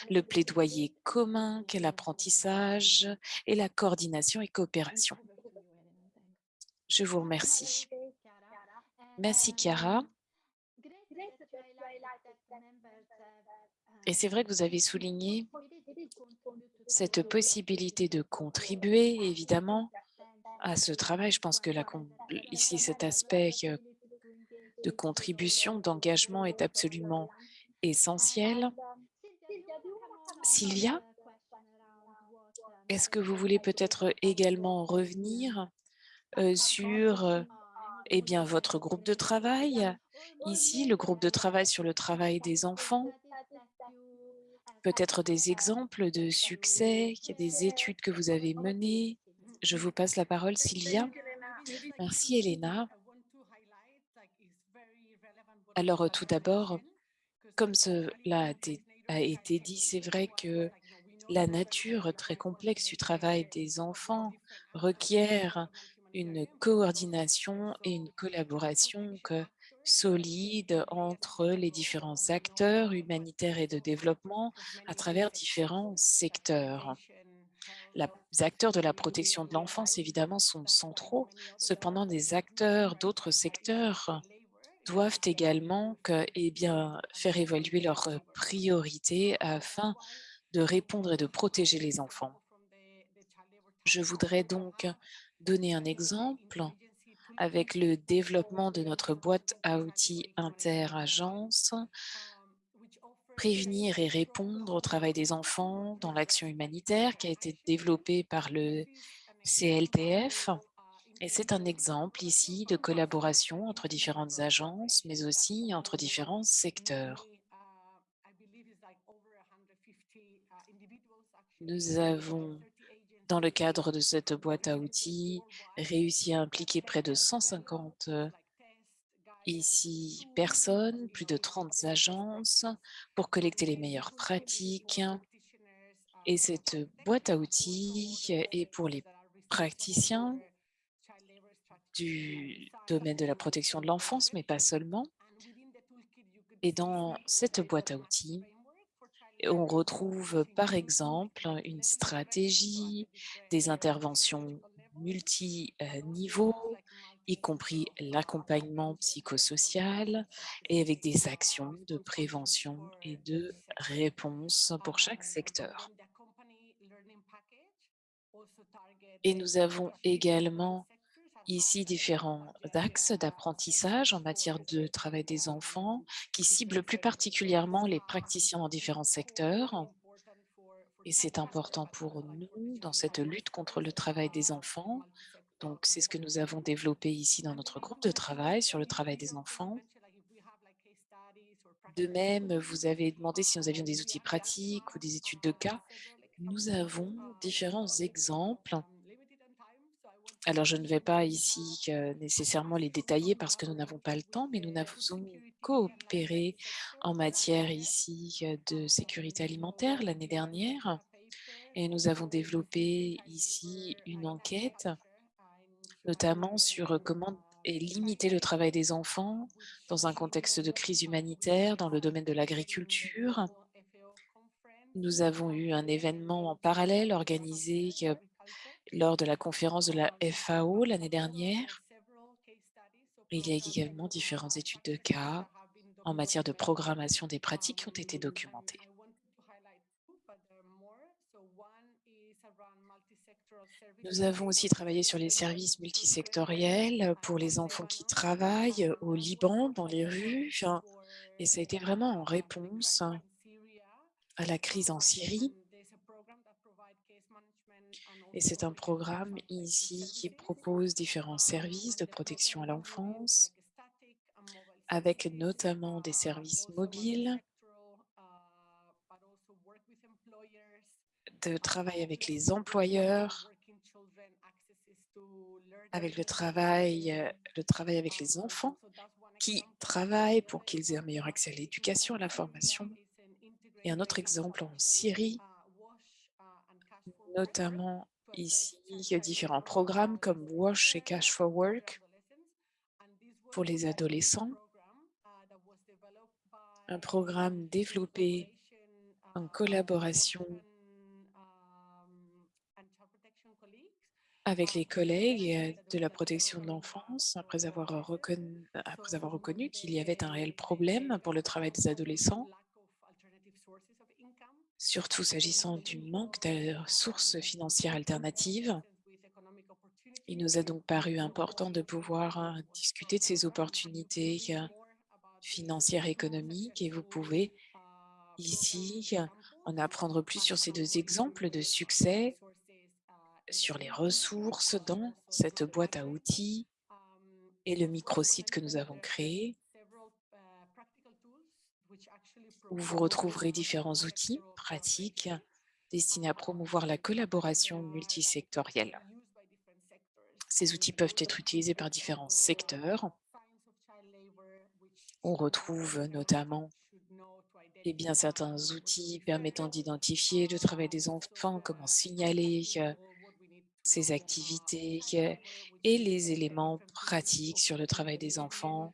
le plaidoyer commun l'apprentissage et la coordination et coopération. Je vous remercie. Merci, Chiara. Et c'est vrai que vous avez souligné cette possibilité de contribuer, évidemment, à ce travail. Je pense que la, ici, cet aspect de contribution, d'engagement est absolument essentiel. Sylvia, est-ce que vous voulez peut-être également revenir sur eh bien, votre groupe de travail? Ici, le groupe de travail sur le travail des enfants, peut-être des exemples de succès, des études que vous avez menées? Je vous passe la parole, Sylvia. Merci, Elena. Alors, tout d'abord, comme cela a été dit, c'est vrai que la nature très complexe du travail des enfants requiert une coordination et une collaboration que- solide entre les différents acteurs humanitaires et de développement à travers différents secteurs. Les acteurs de la protection de l'enfance, évidemment, sont centraux. Cependant, des acteurs d'autres secteurs doivent également eh bien, faire évoluer leurs priorités afin de répondre et de protéger les enfants. Je voudrais donc donner un exemple avec le développement de notre boîte à outils inter-agences, prévenir et répondre au travail des enfants dans l'action humanitaire qui a été développée par le CLTF. Et c'est un exemple ici de collaboration entre différentes agences, mais aussi entre différents secteurs. Nous avons, dans le cadre de cette boîte à outils, réussi à impliquer près de 150 ici personnes, plus de 30 agences pour collecter les meilleures pratiques. Et cette boîte à outils est pour les praticiens du domaine de la protection de l'enfance, mais pas seulement. Et dans cette boîte à outils, on retrouve par exemple une stratégie, des interventions multi-niveaux, y compris l'accompagnement psychosocial et avec des actions de prévention et de réponse pour chaque secteur. Et nous avons également ici différents axes d'apprentissage en matière de travail des enfants qui ciblent plus particulièrement les praticiens dans différents secteurs. Et c'est important pour nous dans cette lutte contre le travail des enfants. Donc, c'est ce que nous avons développé ici dans notre groupe de travail sur le travail des enfants. De même, vous avez demandé si nous avions des outils pratiques ou des études de cas. Nous avons différents exemples alors, je ne vais pas ici nécessairement les détailler parce que nous n'avons pas le temps, mais nous avons coopéré en matière ici de sécurité alimentaire l'année dernière et nous avons développé ici une enquête, notamment sur comment limiter le travail des enfants dans un contexte de crise humanitaire dans le domaine de l'agriculture. Nous avons eu un événement en parallèle organisé lors de la conférence de la FAO l'année dernière. Il y a également différentes études de cas en matière de programmation des pratiques qui ont été documentées. Nous avons aussi travaillé sur les services multisectoriels pour les enfants qui travaillent au Liban, dans les rues, et ça a été vraiment en réponse à la crise en Syrie. Et c'est un programme ici qui propose différents services de protection à l'enfance, avec notamment des services mobiles, de travail avec les employeurs, avec le travail, le travail avec les enfants qui travaillent pour qu'ils aient un meilleur accès à l'éducation, à la formation. Et un autre exemple en Syrie, notamment ici, différents programmes comme WASH et Cash for Work pour les adolescents. Un programme développé en collaboration avec les collègues de la protection de l'enfance, après avoir reconnu, après avoir reconnu qu'il y avait un réel problème pour le travail des adolescents, surtout s'agissant du manque de sources financières alternatives. Il nous a donc paru important de pouvoir discuter de ces opportunités financières et économiques et vous pouvez ici en apprendre plus sur ces deux exemples de succès sur les ressources dans cette boîte à outils et le microsite que nous avons créé, où vous retrouverez différents outils pratiques destinés à promouvoir la collaboration multisectorielle. Ces outils peuvent être utilisés par différents secteurs. On retrouve notamment et bien, certains outils permettant d'identifier le travail des enfants, comment signaler ces activités euh, et les éléments pratiques sur le travail des enfants,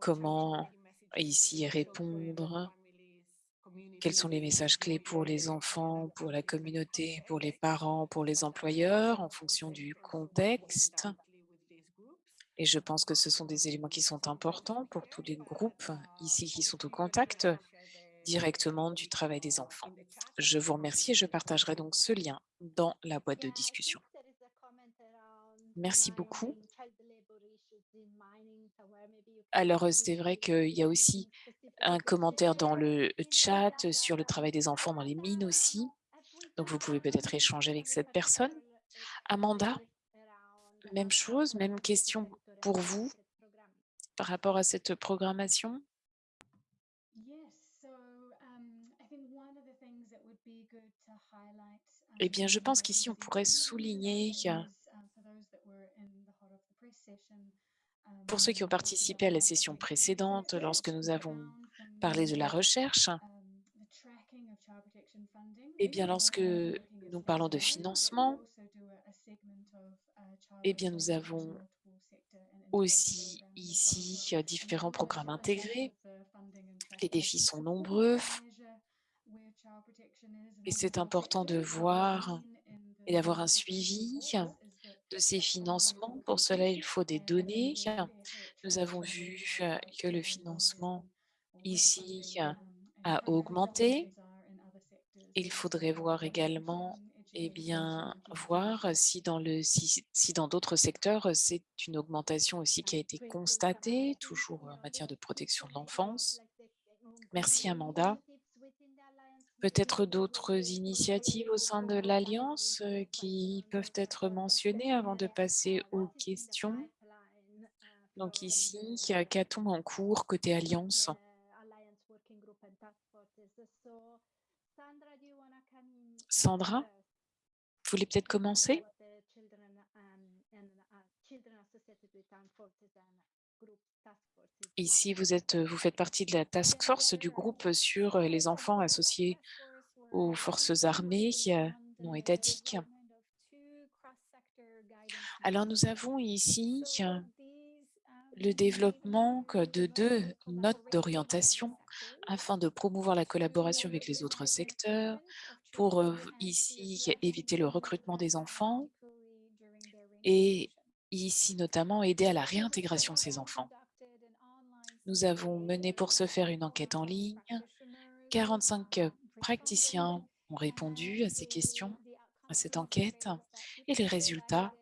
comment ici répondre, quels sont les messages clés pour les enfants, pour la communauté, pour les parents, pour les employeurs, en fonction du contexte? Et je pense que ce sont des éléments qui sont importants pour tous les groupes ici qui sont au contact directement du travail des enfants. Je vous remercie et je partagerai donc ce lien dans la boîte de discussion. Merci beaucoup. Alors, c'est vrai qu'il y a aussi un commentaire dans le chat sur le travail des enfants dans les mines aussi. Donc, vous pouvez peut-être échanger avec cette personne. Amanda, même chose, même question pour vous par rapport à cette programmation? Eh bien, je pense qu'ici, on pourrait souligner pour ceux qui ont participé à la session précédente, lorsque nous avons parlé de la recherche, eh bien, lorsque nous parlons de financement, eh bien, nous avons aussi ici différents programmes intégrés. Les défis sont nombreux et c'est important de voir et d'avoir un suivi de ces financements. Pour cela, il faut des données. Nous avons vu que le financement ici a augmenté. Il faudrait voir également et bien, voir si dans le si, si dans d'autres secteurs, c'est une augmentation aussi qui a été constatée, toujours en matière de protection de l'enfance. Merci Amanda. Peut-être d'autres initiatives au sein de l'Alliance qui peuvent être mentionnées avant de passer aux questions? Donc ici, qu'a-t-on en cours côté Alliance Sandra, vous voulez peut-être commencer? Ici, vous, êtes, vous faites partie de la task force du groupe sur les enfants associés aux forces armées non étatiques. Alors, nous avons ici le développement de deux notes d'orientation afin de promouvoir la collaboration avec les autres secteurs pour ici éviter le recrutement des enfants et ici notamment aider à la réintégration de ces enfants. Nous avons mené pour ce faire une enquête en ligne. 45 praticiens ont répondu à ces questions, à cette enquête, et les résultats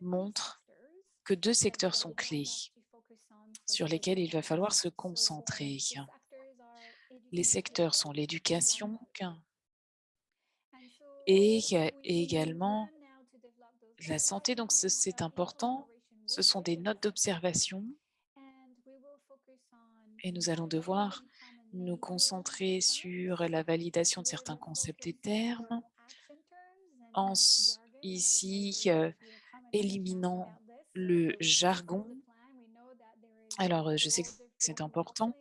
montrent que deux secteurs sont clés sur lesquels il va falloir se concentrer. Les secteurs sont l'éducation et également la santé. Donc, c'est important. Ce sont des notes d'observation et nous allons devoir nous concentrer sur la validation de certains concepts et termes, en ici euh, éliminant le jargon. Alors, je sais que c'est important.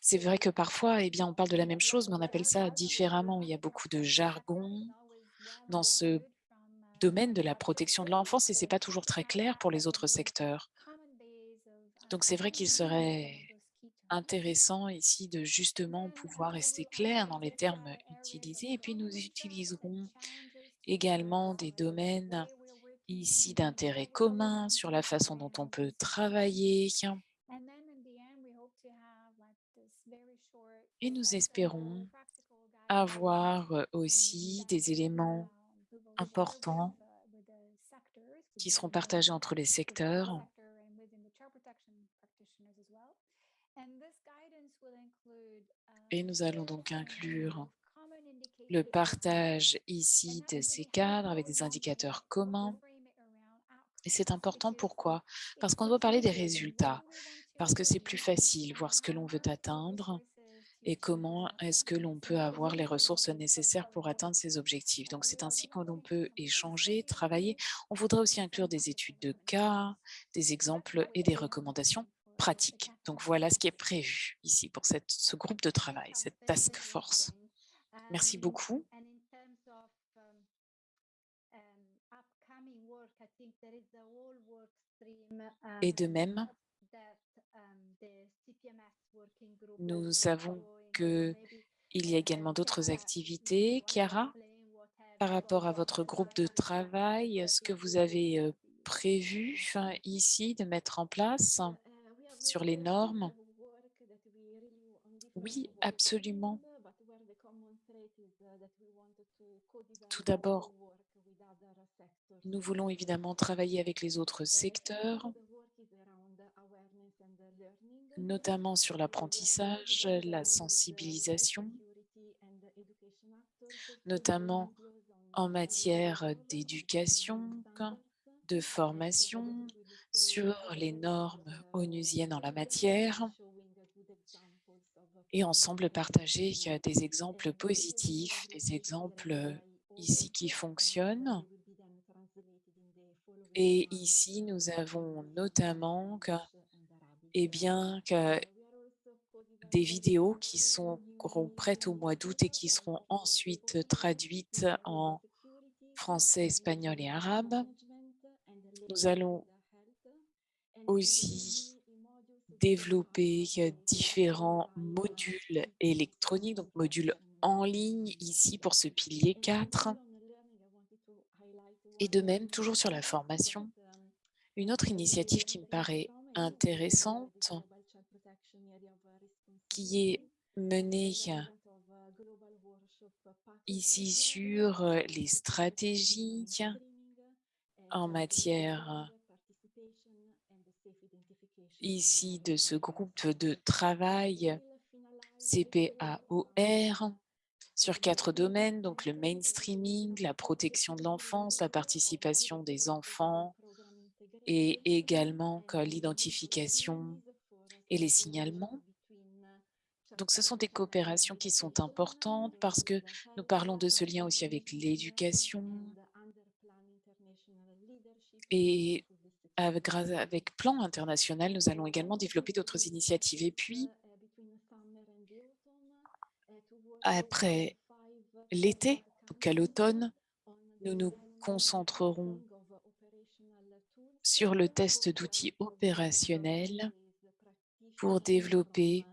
C'est vrai que parfois, eh bien, on parle de la même chose, mais on appelle ça différemment. Il y a beaucoup de jargon dans ce domaine de la protection de l'enfance et ce n'est pas toujours très clair pour les autres secteurs. Donc, c'est vrai qu'il serait intéressant ici de justement pouvoir rester clair dans les termes utilisés. Et puis, nous utiliserons également des domaines ici d'intérêt commun sur la façon dont on peut travailler. Et nous espérons avoir aussi des éléments importants qui seront partagés entre les secteurs Et nous allons donc inclure le partage ici de ces cadres avec des indicateurs communs. Et c'est important, pourquoi? Parce qu'on doit parler des résultats, parce que c'est plus facile, voir ce que l'on veut atteindre et comment est-ce que l'on peut avoir les ressources nécessaires pour atteindre ces objectifs. Donc, c'est ainsi que l'on peut échanger, travailler. On voudrait aussi inclure des études de cas, des exemples et des recommandations pratique. Donc voilà ce qui est prévu ici pour ce groupe de travail, cette task force. Merci beaucoup. Et de même, nous savons qu'il y a également d'autres activités. Chiara, par rapport à votre groupe de travail, est-ce que vous avez euh, prévu ici de mettre en place sur les normes Oui, absolument. Tout d'abord, nous voulons évidemment travailler avec les autres secteurs, notamment sur l'apprentissage, la sensibilisation, notamment en matière d'éducation, de formation, sur les normes onusiennes en la matière, et ensemble partager des exemples positifs, des exemples ici qui fonctionnent. Et ici, nous avons notamment eh bien, des vidéos qui seront prêtes au mois d'août et qui seront ensuite traduites en français, espagnol et arabe. Nous allons aussi développer différents modules électroniques, donc modules en ligne ici pour ce pilier 4. Et de même, toujours sur la formation, une autre initiative qui me paraît intéressante, qui est menée ici sur les stratégies en matière ici de ce groupe de travail CPAOR sur quatre domaines, donc le mainstreaming, la protection de l'enfance, la participation des enfants et également l'identification et les signalements. Donc, ce sont des coopérations qui sont importantes parce que nous parlons de ce lien aussi avec l'éducation et avec, Plan International, nous allons également développer d'autres initiatives. Et puis, après l'été, donc à l'automne, nous nous concentrerons sur le test d'outils opérationnels pour développer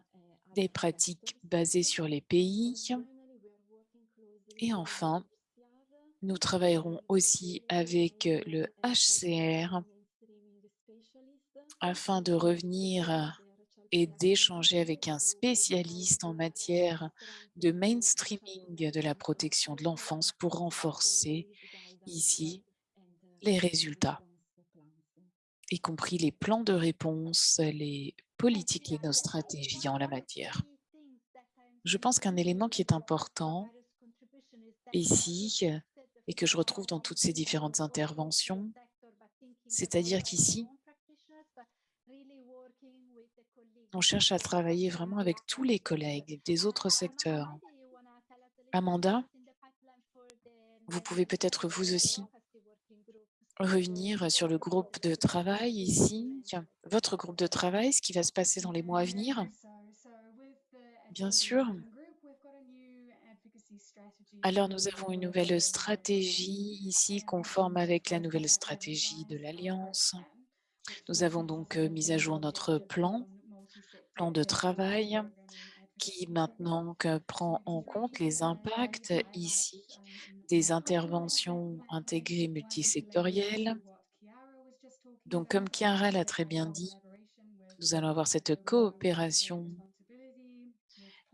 des pratiques basées sur les pays. Et enfin, nous travaillerons aussi avec le HCR afin de revenir et d'échanger avec un spécialiste en matière de mainstreaming de la protection de l'enfance pour renforcer ici les résultats, y compris les plans de réponse, les politiques et nos stratégies en la matière. Je pense qu'un élément qui est important ici et que je retrouve dans toutes ces différentes interventions, c'est-à-dire qu'ici, on cherche à travailler vraiment avec tous les collègues des autres secteurs. Amanda, vous pouvez peut-être vous aussi revenir sur le groupe de travail ici, votre groupe de travail, ce qui va se passer dans les mois à venir. Bien sûr. Alors, nous avons une nouvelle stratégie ici conforme avec la nouvelle stratégie de l'Alliance. Nous avons donc mis à jour notre plan plan de travail qui maintenant prend en compte les impacts ici des interventions intégrées multisectorielles. Donc, comme Chiara l'a très bien dit, nous allons avoir cette coopération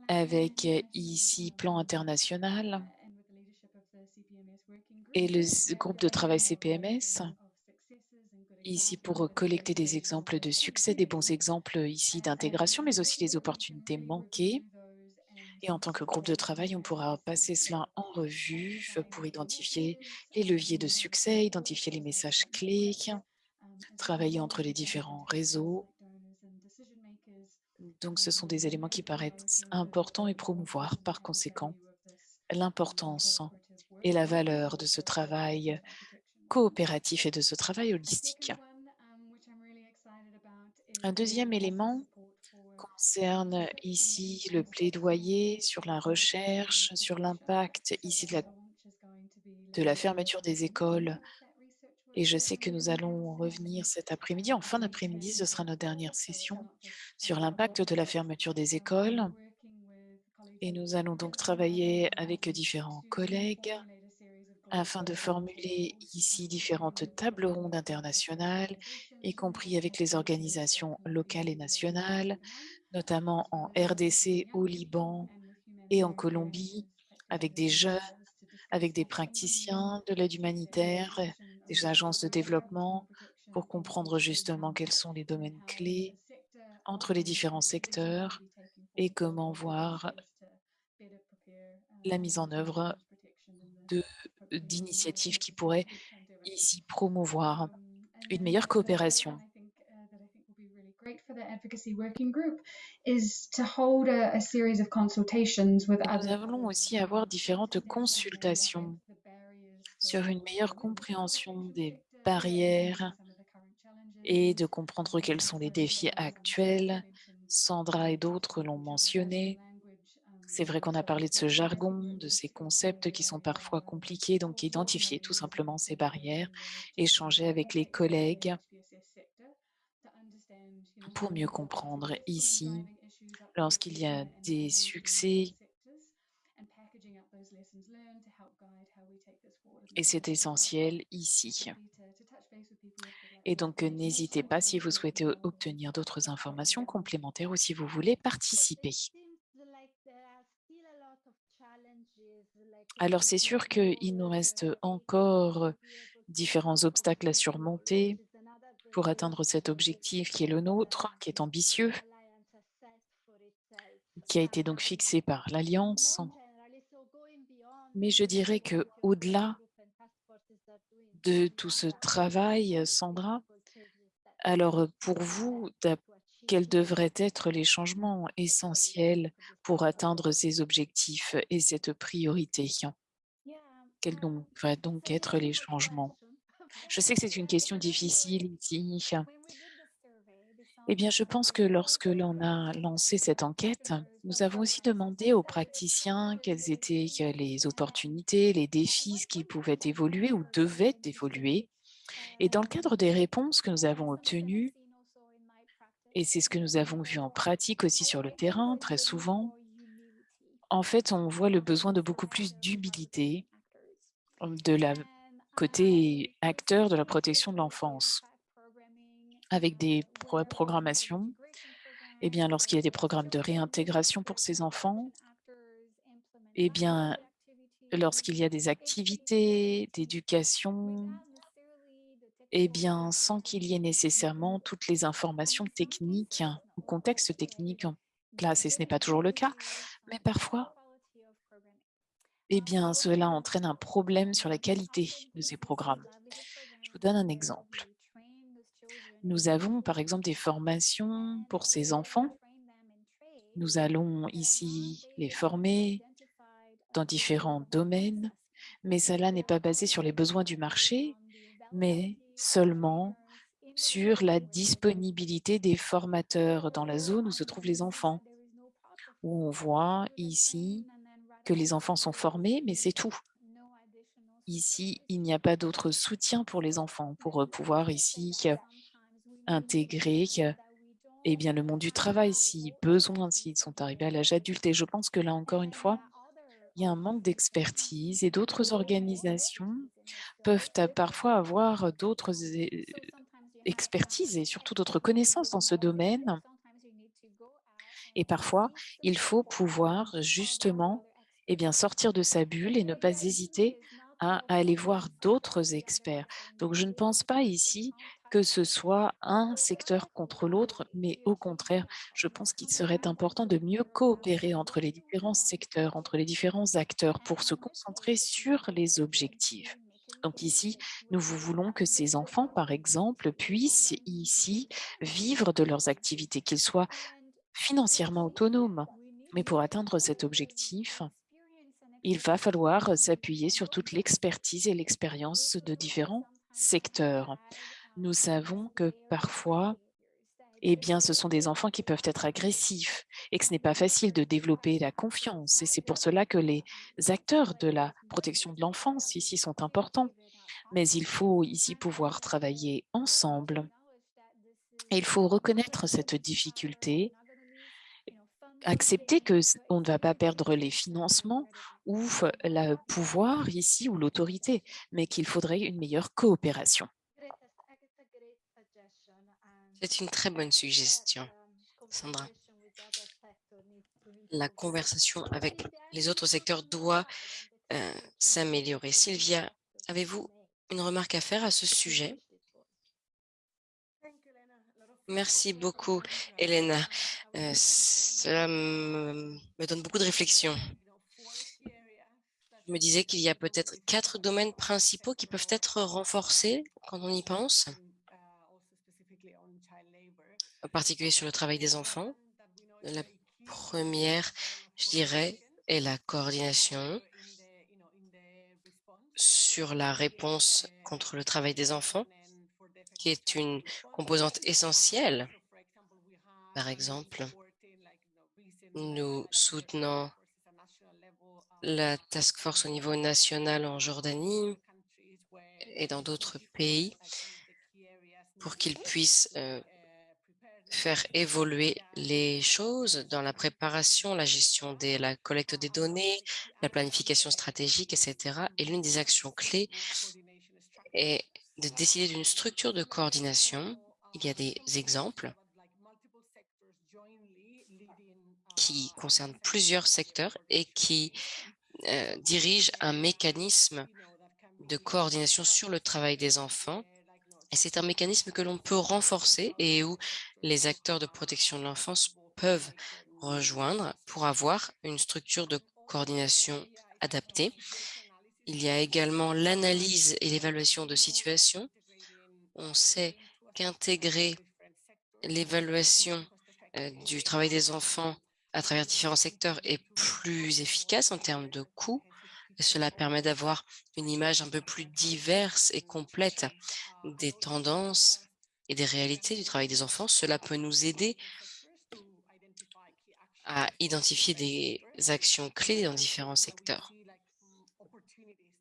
avec ici Plan International et le groupe de travail CPMS ici pour collecter des exemples de succès, des bons exemples ici d'intégration, mais aussi les opportunités manquées. Et en tant que groupe de travail, on pourra passer cela en revue pour identifier les leviers de succès, identifier les messages clés, travailler entre les différents réseaux. Donc, ce sont des éléments qui paraissent importants et promouvoir par conséquent l'importance et la valeur de ce travail coopératif et de ce travail holistique. Un deuxième élément concerne ici le plaidoyer sur la recherche, sur l'impact ici de la, de la fermeture des écoles Et je sais que nous allons revenir cet après-midi. En fin d'après-midi, ce sera notre dernière session sur l'impact de la fermeture des écoles. Et nous allons donc travailler avec différents collègues afin de formuler ici différentes tables rondes internationales, y compris avec les organisations locales et nationales, notamment en RDC, au Liban et en Colombie, avec des jeunes, avec des praticiens de l'aide humanitaire, des agences de développement, pour comprendre justement quels sont les domaines clés entre les différents secteurs et comment voir la mise en œuvre d'initiatives qui pourraient ici promouvoir une meilleure coopération. Nous allons aussi avoir différentes consultations sur une meilleure compréhension des barrières et de comprendre quels sont les défis actuels. Sandra et d'autres l'ont mentionné. C'est vrai qu'on a parlé de ce jargon, de ces concepts qui sont parfois compliqués, donc identifier tout simplement ces barrières, échanger avec les collègues pour mieux comprendre ici, lorsqu'il y a des succès, et c'est essentiel ici. Et donc, n'hésitez pas si vous souhaitez obtenir d'autres informations complémentaires ou si vous voulez participer. Alors, c'est sûr qu'il nous reste encore différents obstacles à surmonter pour atteindre cet objectif qui est le nôtre, qui est ambitieux, qui a été donc fixé par l'Alliance. Mais je dirais que au-delà de tout ce travail, Sandra, alors pour vous, quels devraient être les changements essentiels pour atteindre ces objectifs et cette priorité? Quels devraient donc être les changements? Je sais que c'est une question difficile ici. Eh bien, je pense que lorsque l'on a lancé cette enquête, nous avons aussi demandé aux praticiens quelles étaient les opportunités, les défis qui pouvaient évoluer ou devaient évoluer. Et dans le cadre des réponses que nous avons obtenues, et c'est ce que nous avons vu en pratique aussi sur le terrain très souvent, en fait, on voit le besoin de beaucoup plus d'humilité de la côté acteur de la protection de l'enfance avec des programmations. Eh bien, lorsqu'il y a des programmes de réintégration pour ces enfants, eh bien, lorsqu'il y a des activités d'éducation, eh bien, sans qu'il y ait nécessairement toutes les informations techniques ou contexte technique en place, et ce n'est pas toujours le cas, mais parfois, eh bien, cela entraîne un problème sur la qualité de ces programmes. Je vous donne un exemple. Nous avons par exemple des formations pour ces enfants. Nous allons ici les former dans différents domaines, mais cela n'est pas basé sur les besoins du marché, mais seulement sur la disponibilité des formateurs dans la zone où se trouvent les enfants, où on voit ici que les enfants sont formés, mais c'est tout. Ici, il n'y a pas d'autre soutien pour les enfants, pour pouvoir ici intégrer eh bien, le monde du travail, si besoin, s'ils sont arrivés à l'âge adulte. Et je pense que là, encore une fois, il y a un manque d'expertise et d'autres organisations peuvent parfois avoir d'autres expertises et surtout d'autres connaissances dans ce domaine. Et parfois, il faut pouvoir justement eh bien, sortir de sa bulle et ne pas hésiter à aller voir d'autres experts. Donc, je ne pense pas ici que ce soit un secteur contre l'autre, mais au contraire, je pense qu'il serait important de mieux coopérer entre les différents secteurs, entre les différents acteurs pour se concentrer sur les objectifs. Donc ici, nous voulons que ces enfants, par exemple, puissent ici vivre de leurs activités, qu'ils soient financièrement autonomes. Mais pour atteindre cet objectif, il va falloir s'appuyer sur toute l'expertise et l'expérience de différents secteurs nous savons que parfois, eh bien, ce sont des enfants qui peuvent être agressifs et que ce n'est pas facile de développer la confiance. Et c'est pour cela que les acteurs de la protection de l'enfance ici sont importants. Mais il faut ici pouvoir travailler ensemble. Et il faut reconnaître cette difficulté, accepter qu'on ne va pas perdre les financements ou le pouvoir ici ou l'autorité, mais qu'il faudrait une meilleure coopération. C'est une très bonne suggestion, Sandra. La conversation avec les autres secteurs doit euh, s'améliorer. Sylvia, avez-vous une remarque à faire à ce sujet? Merci beaucoup, Elena. Euh, cela me, donne beaucoup de réflexion. Je me disais qu'il y a peut-être quatre domaines principaux qui peuvent être renforcés quand on y pense, en particulier sur le travail des enfants. La première, je dirais, est la coordination sur la réponse contre le travail des enfants, qui est une composante essentielle. Par exemple, nous soutenons la task force au niveau national en Jordanie et dans d'autres pays pour qu'ils puissent euh, faire évoluer les choses dans la préparation, la gestion de la collecte des données, la planification stratégique, etc. Et l'une des actions clés est de décider d'une structure de coordination. Il y a des exemples qui concernent plusieurs secteurs et qui euh, dirigent un mécanisme de coordination sur le travail des enfants. C'est un mécanisme que l'on peut renforcer et où les acteurs de protection de l'enfance peuvent rejoindre pour avoir une structure de coordination adaptée. Il y a également l'analyse et l'évaluation de situation. On sait qu'intégrer l'évaluation euh, du travail des enfants à travers différents secteurs est plus efficace en termes de coûts. Cela permet d'avoir une image un peu plus diverse et complète des tendances et des réalités du travail des enfants. Cela peut nous aider à identifier des actions clés dans différents secteurs.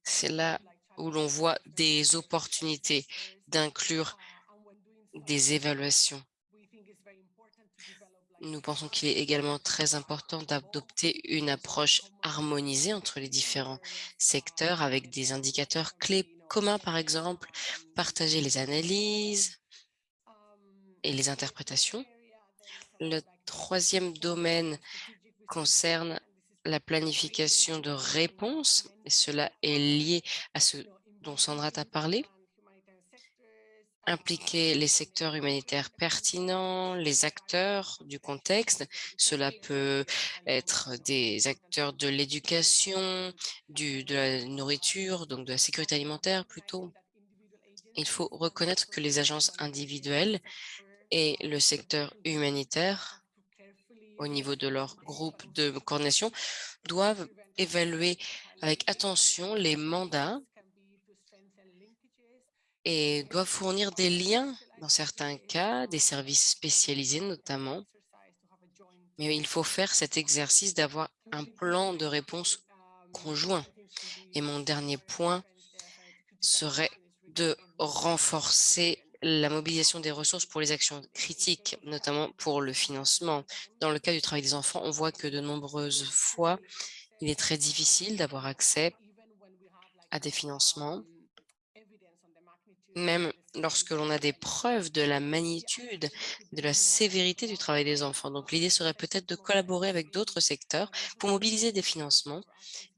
C'est là où l'on voit des opportunités d'inclure des évaluations nous pensons qu'il est également très important d'adopter une approche harmonisée entre les différents secteurs avec des indicateurs clés communs, par exemple, partager les analyses et les interprétations. Le troisième domaine concerne la planification de réponses, et cela est lié à ce dont Sandra t'a parlé impliquer les secteurs humanitaires pertinents, les acteurs du contexte. Cela peut être des acteurs de l'éducation, de la nourriture, donc de la sécurité alimentaire plutôt. Il faut reconnaître que les agences individuelles et le secteur humanitaire, au niveau de leur groupe de coordination, doivent évaluer avec attention les mandats et doivent fournir des liens dans certains cas, des services spécialisés notamment. Mais il faut faire cet exercice d'avoir un plan de réponse conjoint. Et mon dernier point serait de renforcer la mobilisation des ressources pour les actions critiques, notamment pour le financement. Dans le cas du travail des enfants, on voit que de nombreuses fois, il est très difficile d'avoir accès à des financements même lorsque l'on a des preuves de la magnitude, de la sévérité du travail des enfants. Donc l'idée serait peut-être de collaborer avec d'autres secteurs pour mobiliser des financements,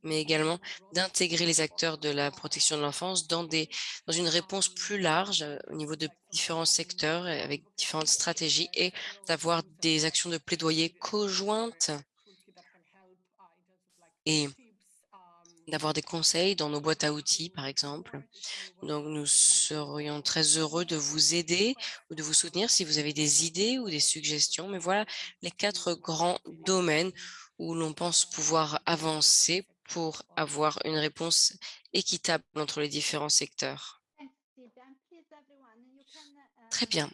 mais également d'intégrer les acteurs de la protection de l'enfance dans, dans une réponse plus large euh, au niveau de différents secteurs avec différentes stratégies et d'avoir des actions de plaidoyer conjointes et d'avoir des conseils dans nos boîtes à outils, par exemple. Donc, nous serions très heureux de vous aider ou de vous soutenir si vous avez des idées ou des suggestions. Mais voilà les quatre grands domaines où l'on pense pouvoir avancer pour avoir une réponse équitable entre les différents secteurs. Très bien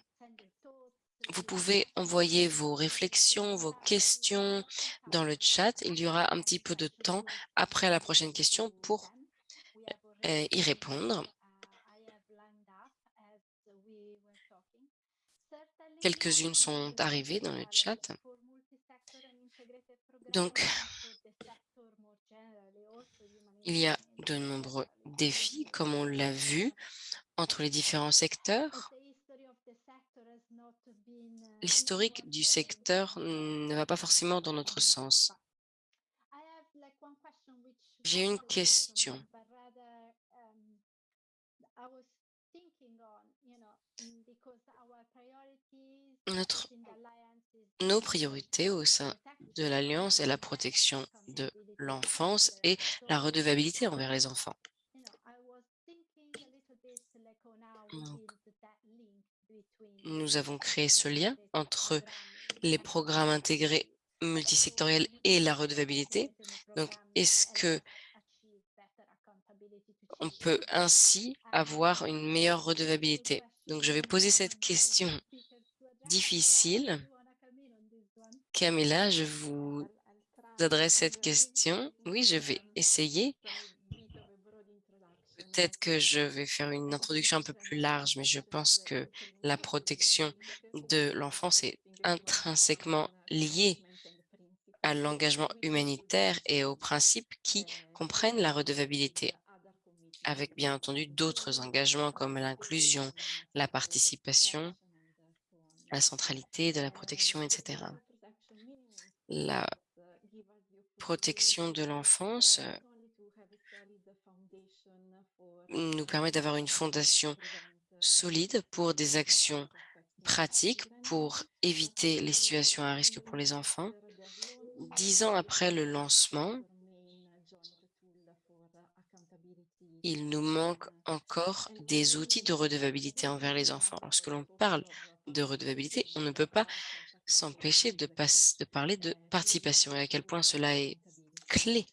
vous pouvez envoyer vos réflexions, vos questions dans le chat. Il y aura un petit peu de temps après la prochaine question pour euh, euh, y répondre. Quelques-unes sont arrivées dans le chat. Donc, il y a de nombreux défis, comme on l'a vu, entre les différents secteurs. L'historique du secteur ne va pas forcément dans notre sens. J'ai une question. Notre, nos priorités au sein de l'Alliance est la protection de l'enfance et la redevabilité envers les enfants. Nous avons créé ce lien entre les programmes intégrés multisectoriels et la redevabilité. Donc, est-ce que on peut ainsi avoir une meilleure redevabilité? Donc, je vais poser cette question difficile. Camilla, je vous adresse cette question. Oui, je vais essayer. Peut-être que je vais faire une introduction un peu plus large, mais je pense que la protection de l'enfance est intrinsèquement liée à l'engagement humanitaire et aux principes qui comprennent la redevabilité, avec bien entendu d'autres engagements comme l'inclusion, la participation, la centralité de la protection, etc. La protection de l'enfance nous permet d'avoir une fondation solide pour des actions pratiques pour éviter les situations à risque pour les enfants. Dix ans après le lancement, il nous manque encore des outils de redevabilité envers les enfants. Lorsque l'on parle de redevabilité, on ne peut pas s'empêcher de, parler de participation et à quel point cela est clé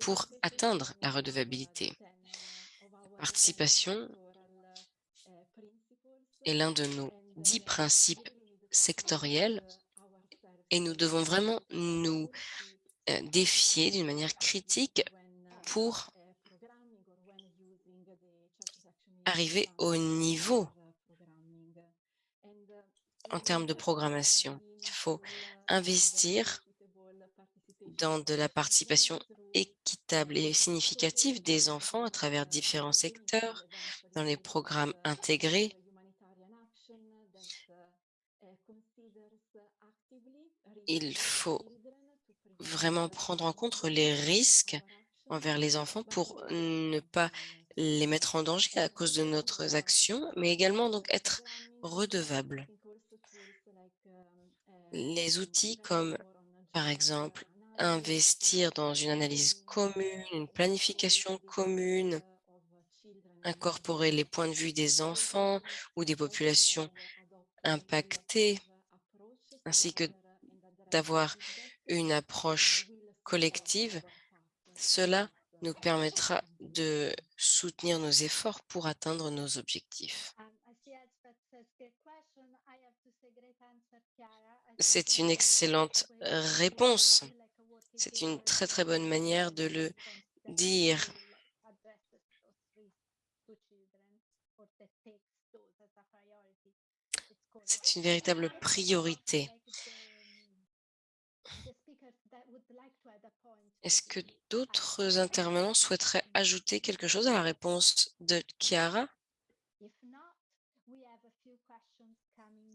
pour atteindre la redevabilité. Participation est l'un de nos dix principes sectoriels et nous devons vraiment nous euh, défier d'une manière critique pour arriver au niveau en termes de programmation. Il faut investir dans de la participation équitable et significative des enfants à travers différents secteurs, dans les programmes intégrés, il faut vraiment prendre en compte les risques envers les enfants pour ne pas les mettre en danger à cause de notre actions, mais également donc être redevable. Les outils comme, par exemple, investir dans une analyse commune, une planification commune, incorporer les points de vue des enfants ou des populations impactées, ainsi que d'avoir une approche collective, cela nous permettra de soutenir nos efforts pour atteindre nos objectifs. C'est une excellente réponse. C'est une très, très bonne manière de le dire. C'est une véritable priorité. Est-ce que d'autres intervenants souhaiteraient ajouter quelque chose à la réponse de Chiara?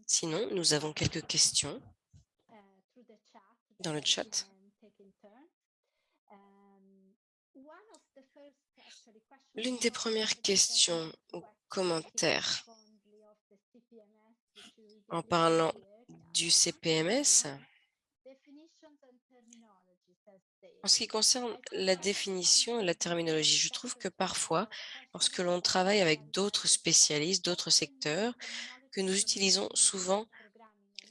Sinon, nous avons quelques questions dans le chat. L'une des premières questions ou commentaires en parlant du CPMS, en ce qui concerne la définition et la terminologie, je trouve que parfois, lorsque l'on travaille avec d'autres spécialistes, d'autres secteurs, que nous utilisons souvent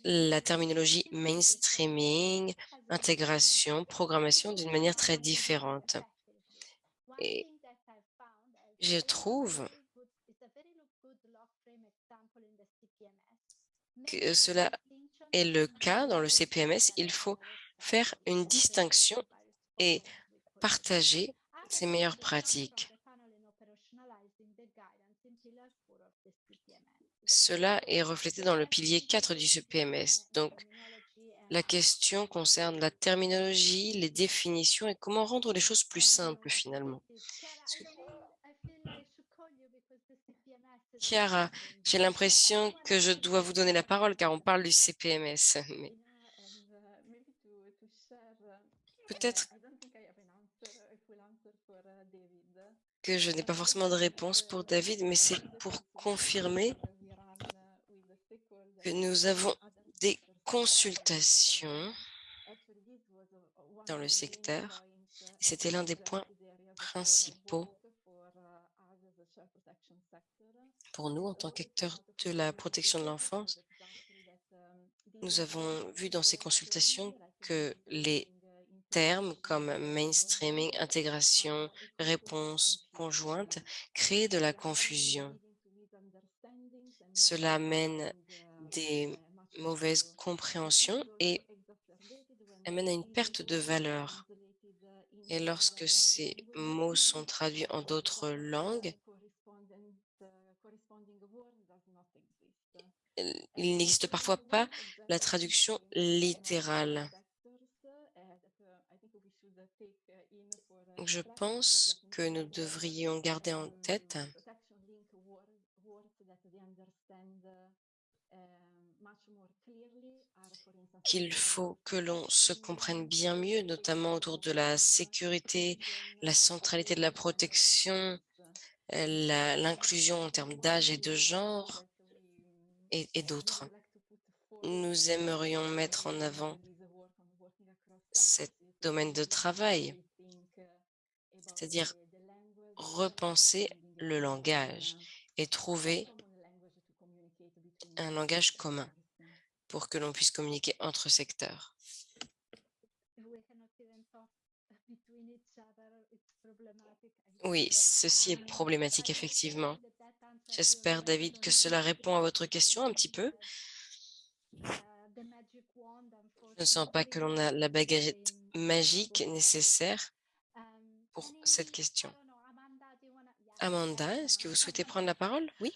la terminologie mainstreaming, intégration, programmation d'une manière très différente. Je trouve que cela est le cas dans le CPMS. Il faut faire une distinction et partager ses meilleures pratiques. Cela est reflété dans le pilier 4 du CPMS. Donc, la question concerne la terminologie, les définitions et comment rendre les choses plus simples finalement. Est-ce que- Chiara, j'ai l'impression que je dois vous donner la parole car on parle du CPMS. Mais peut-être que je n'ai pas forcément de réponse pour David, mais c'est pour confirmer que nous avons des consultations dans le secteur. C'était l'un des points principaux pour nous en tant qu'acteurs de la protection de l'enfance. Nous avons vu dans ces consultations que les termes comme mainstreaming, intégration, réponse conjointe créent de la confusion. Cela amène des mauvaises compréhensions et amène à une perte de valeur. Et lorsque ces mots sont traduits en d'autres langues, il n'existe parfois pas la traduction littérale. Je pense que nous devrions garder en tête qu'il faut que l'on se comprenne bien mieux, notamment autour de la sécurité, la centralité de la protection, l'inclusion en termes d'âge et de genre et, d'autres. Nous aimerions mettre en avant cet domaine de travail, c'est-à-dire repenser le langage et trouver un langage commun pour que l'on puisse communiquer entre secteurs. Oui, ceci est problématique, effectivement. J'espère, David, que cela répond à votre question un petit peu. Je ne sens pas que l'on a la baguette magique nécessaire pour cette question. Amanda, est-ce que vous souhaitez prendre la parole? Oui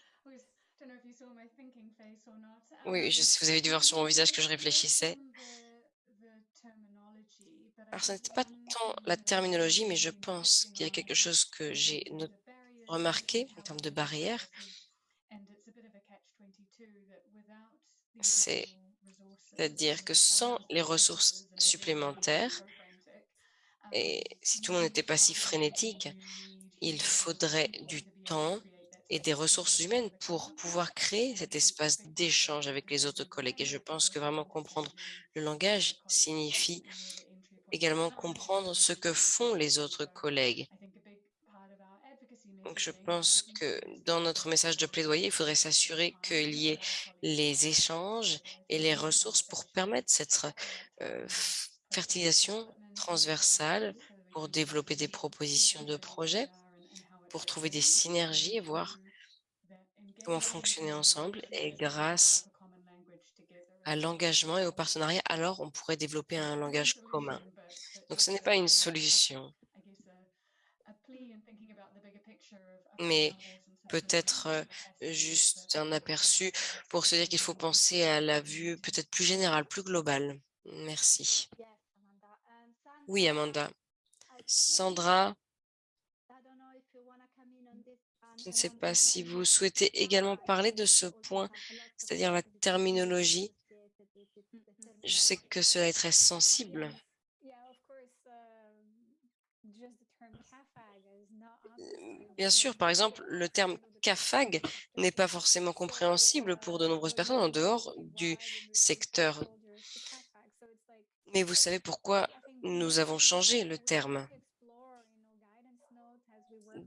Oui, je sais, vous avez dû voir sur mon visage que je réfléchissais. Alors, ce n'était pas tant la terminologie, mais je pense qu'il y a quelque chose que j'ai no- remarqué en termes de barrières. C'est- C'est-à-dire que sans les ressources supplémentaires, et si tout le monde n'était pas si frénétique, il faudrait du temps et des ressources humaines pour pouvoir créer cet espace d'échange avec les autres collègues. Et je pense que vraiment comprendre le langage signifie également comprendre ce que font les autres collègues. Donc, je pense que dans notre message de plaidoyer, il faudrait s'assurer qu'il y ait les échanges et les ressources pour permettre cette euh, fertilisation transversale pour développer des propositions de projets, pour trouver des synergies et voir comment fonctionner ensemble. Et grâce à l'engagement et au partenariat, alors on pourrait développer un langage commun. Donc, ce n'est pas une solution, mais peut-être euh, juste un aperçu pour se dire qu'il faut penser à la vue peut-être plus générale, plus globale. Merci. Oui, Amanda. Sandra, je ne sais pas si vous souhaitez également parler de ce point, c'est-à-dire la terminologie. Je sais que cela est très sensible. Bien sûr, par exemple, le terme CAFAG n'est pas forcément compréhensible pour de nombreuses personnes en dehors du secteur. Mais vous savez pourquoi nous avons changé le terme.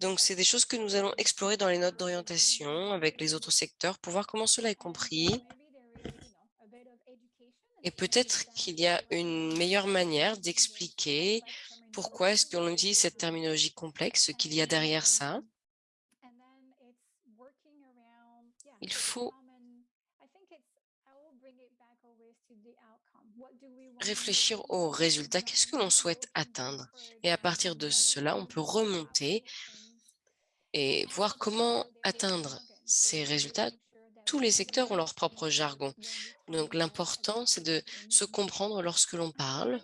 Donc, c'est des choses que nous allons explorer dans les notes d'orientation avec les autres secteurs pour voir comment cela est compris. Et peut-être qu'il y a une meilleure manière d'expliquer pourquoi est-ce qu'on utilise cette terminologie complexe, ce qu'il y a derrière ça? Il faut réfléchir aux résultats. Qu'est-ce que l'on souhaite atteindre? Et à partir de cela, on peut remonter et voir comment atteindre ces résultats tous les secteurs ont leur propre jargon. Donc l'important, c'est de se comprendre lorsque l'on parle.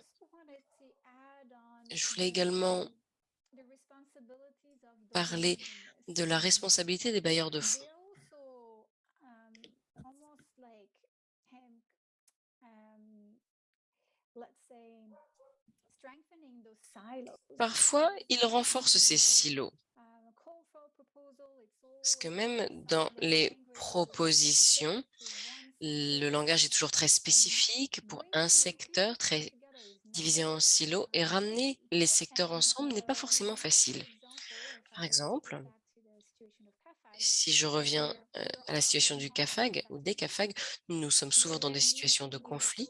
Je voulais également parler de la responsabilité des bailleurs de fonds. Parfois, ils renforcent ces silos. Parce que même dans les propositions, le langage est toujours très spécifique pour un secteur, très divisé en silos, et ramener les secteurs ensemble n'est pas forcément facile. Par exemple, si je reviens euh, à la situation du CAFAG ou des CAFAG, nous sommes souvent dans des situations de conflit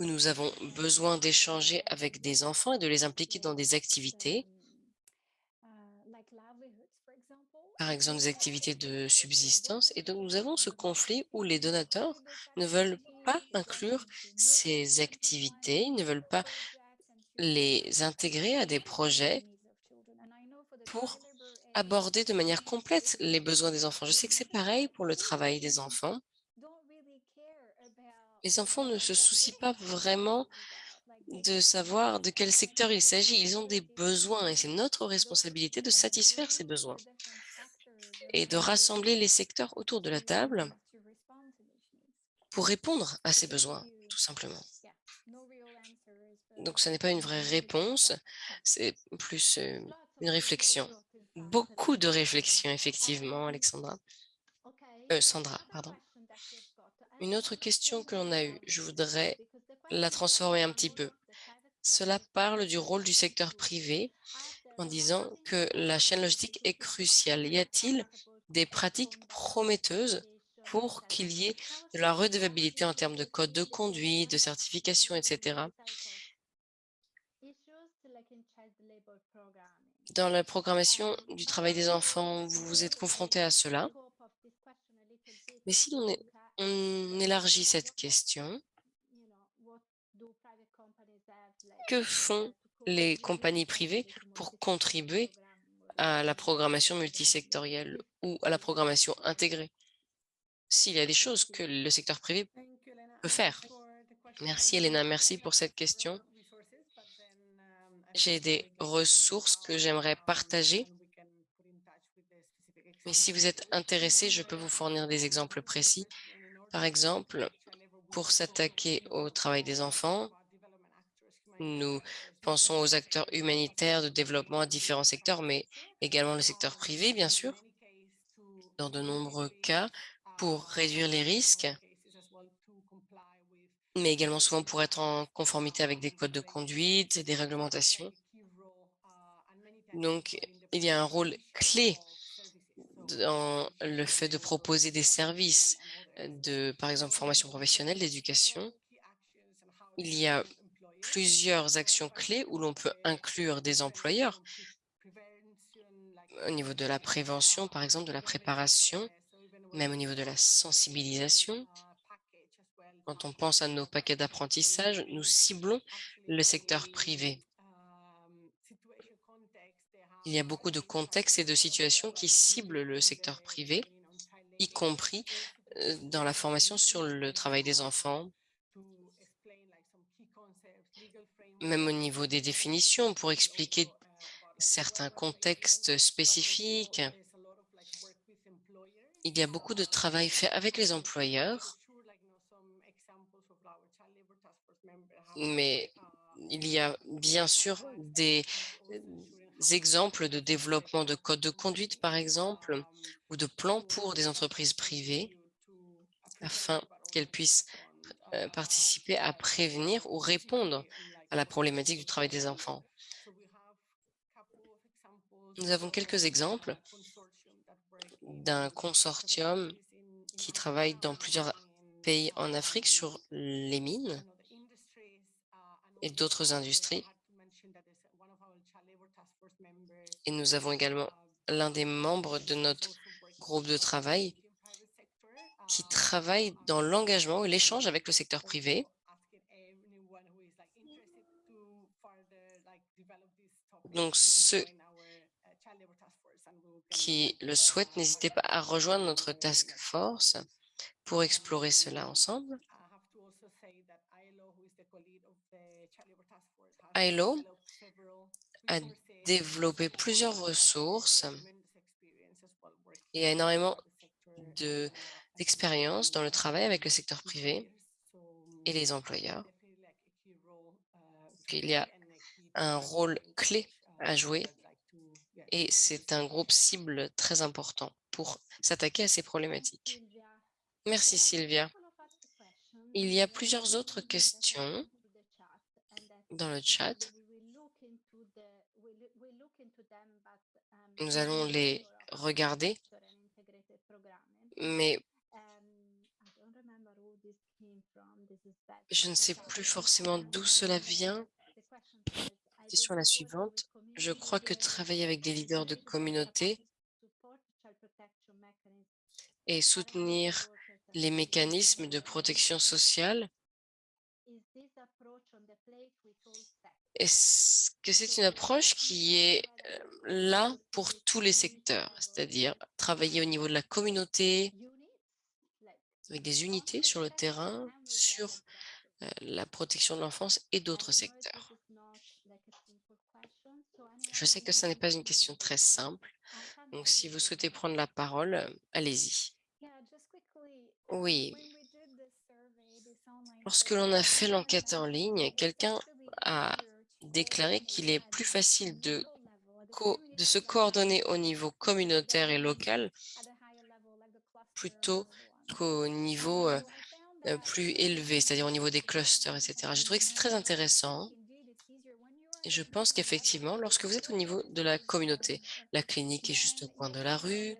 où nous avons besoin d'échanger avec des enfants et de les impliquer dans des activités, par exemple des activités de subsistance. Et donc, nous avons ce conflit où les donateurs ne veulent pas inclure ces activités, ils ne veulent pas les intégrer à des projets pour aborder de manière complète les besoins des enfants. Je sais que c'est pareil pour le travail des enfants. Les enfants ne se soucient pas vraiment de savoir de quel secteur il s'agit. Ils ont des besoins et c'est notre responsabilité de satisfaire ces besoins et de rassembler les secteurs autour de la table pour répondre à ces besoins, tout simplement. Donc, ce n'est pas une vraie réponse, c'est plus euh, une réflexion. Beaucoup de réflexions, effectivement, Alexandra. Euh, Sandra, pardon. Une autre question que l'on a eue, je voudrais la transformer un petit peu. Cela parle du rôle du secteur privé en disant que la chaîne logistique est cruciale. Y a-t-il des pratiques prometteuses pour qu'il y ait de la redevabilité en termes de code de conduite, de certification, etc. Dans la programmation du travail des enfants, vous vous êtes confronté à cela. Mais si on, on élargit cette question, que font les compagnies privées pour contribuer à la programmation multisectorielle ou à la programmation intégrée? S'il y a des choses que le secteur privé peut faire. Merci Elena, merci pour cette question j'ai des ressources que j'aimerais partager. Mais si vous êtes intéressé, je peux vous fournir des exemples précis. Par exemple, pour s'attaquer au travail des enfants, nous pensons aux acteurs humanitaires de développement à différents secteurs, mais également le secteur privé, bien sûr, dans de nombreux cas, pour réduire les risques, mais également souvent pour être en conformité avec des codes de conduite et des réglementations. Donc, il y a un rôle clé dans le fait de proposer des services de, par exemple, formation professionnelle, d'éducation. Il y a plusieurs actions clés où l'on peut inclure des employeurs au niveau de la prévention, par exemple, de la préparation, même au niveau de la sensibilisation, quand on pense à nos paquets d'apprentissage, nous ciblons le secteur privé. Il y a beaucoup de contextes et de situations qui ciblent le secteur privé, y compris euh, dans la formation sur le travail des enfants, même au niveau des définitions, pour expliquer certains contextes spécifiques. Il y a beaucoup de travail fait avec les employeurs mais il y a bien sûr des exemples de développement de codes de conduite, par exemple, ou de plans pour des entreprises privées afin qu'elles puissent euh, participer à prévenir ou répondre à la problématique du travail des enfants. Nous avons quelques exemples d'un consortium qui travaille dans plusieurs pays en Afrique sur les mines et d'autres industries. Et nous avons également l'un des membres de notre groupe de travail qui travaille dans l'engagement et l'échange avec le secteur privé. Donc, ceux qui le souhaitent, n'hésitez pas à rejoindre notre task force pour explorer cela ensemble. ILO a développé plusieurs ressources et a énormément d'expérience dans le travail avec le secteur privé et les employeurs. Il y a un rôle clé à jouer et c'est un groupe cible très important pour s'attaquer à ces problématiques. Merci Sylvia. Il y a plusieurs autres questions dans le chat. Nous allons les regarder, mais je ne sais plus forcément d'où cela vient. Question la suivante. Je crois que travailler avec des leaders de communauté et soutenir les mécanismes de protection sociale, est-ce que c'est une approche qui est là pour tous les secteurs, c'est-à-dire travailler au niveau de la communauté, avec des unités sur le terrain, sur la protection de l'enfance et d'autres secteurs. Je sais que ce n'est pas une question très simple, donc si vous souhaitez prendre la parole, allez-y. Oui. Lorsque l'on a fait l'enquête en ligne, quelqu'un a déclaré qu'il est plus facile de, de se coordonner au niveau communautaire et local plutôt qu'au niveau euh, euh, plus élevé, c'est-à-dire au niveau des clusters, etc. J'ai trouvé que c'est très intéressant. Je pense qu'effectivement, lorsque vous êtes au niveau de la communauté, la clinique est juste au coin de la rue,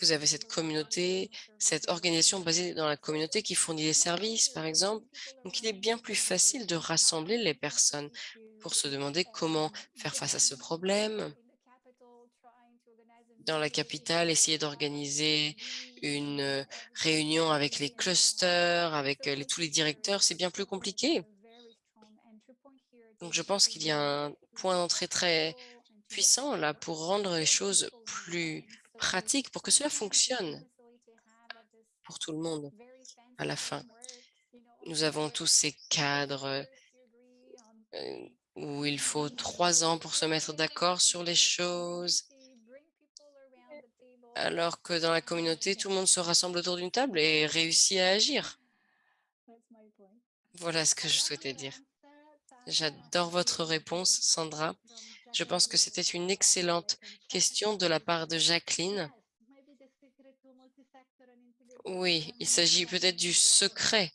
vous avez cette communauté, cette organisation basée dans la communauté qui fournit des services, par exemple. Donc, il est bien plus facile de rassembler les personnes pour se demander comment faire face à ce problème. Dans la capitale, essayer d'organiser une euh, réunion avec les clusters, avec euh, tous les directeurs, c'est bien plus compliqué. Donc, je pense qu'il y a un point d'entrée très puissant là pour rendre les choses plus pratique pour que cela fonctionne pour tout le monde à la fin. Nous avons tous ces cadres euh, où il faut trois ans pour se mettre d'accord sur les choses, alors que dans la communauté, tout le monde se rassemble autour d'une table et réussit à agir. Voilà ce que je souhaitais dire. J'adore votre réponse, Sandra. Je pense que c'était une excellente question de la part de Jacqueline. Oui, il s'agit peut-être du secret,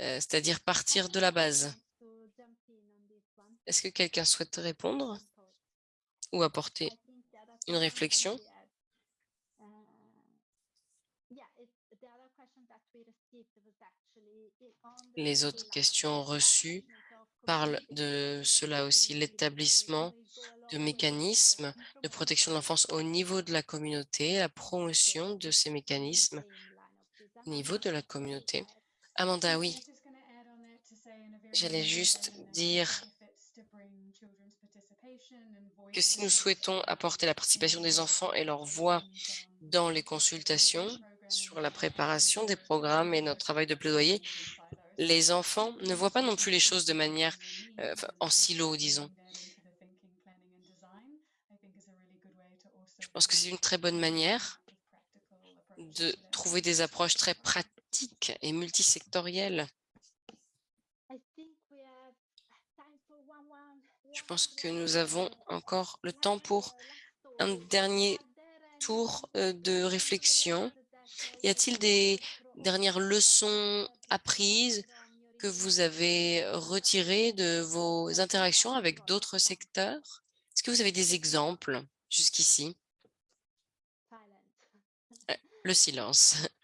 euh, c'est-à-dire partir de la base. Est-ce que quelqu'un souhaite répondre ou apporter une réflexion? Les autres questions reçues parlent de cela aussi, l'établissement de mécanismes de protection de l'enfance au niveau de la communauté, la promotion de ces mécanismes au niveau de la communauté. Amanda, oui. J'allais juste dire que si nous souhaitons apporter la participation des enfants et leur voix dans les consultations sur la préparation des programmes et notre travail de plaidoyer, les enfants ne voient pas non plus les choses de manière euh, en silo, disons. Je pense que c'est une très bonne manière de trouver des approches très pratiques et multisectorielles. Je pense que nous avons encore le temps pour un dernier tour euh, de réflexion. Y a-t-il des dernières leçons apprises que vous avez retirées de vos interactions avec d'autres secteurs? Est-ce que vous avez des exemples jusqu'ici? Le silence.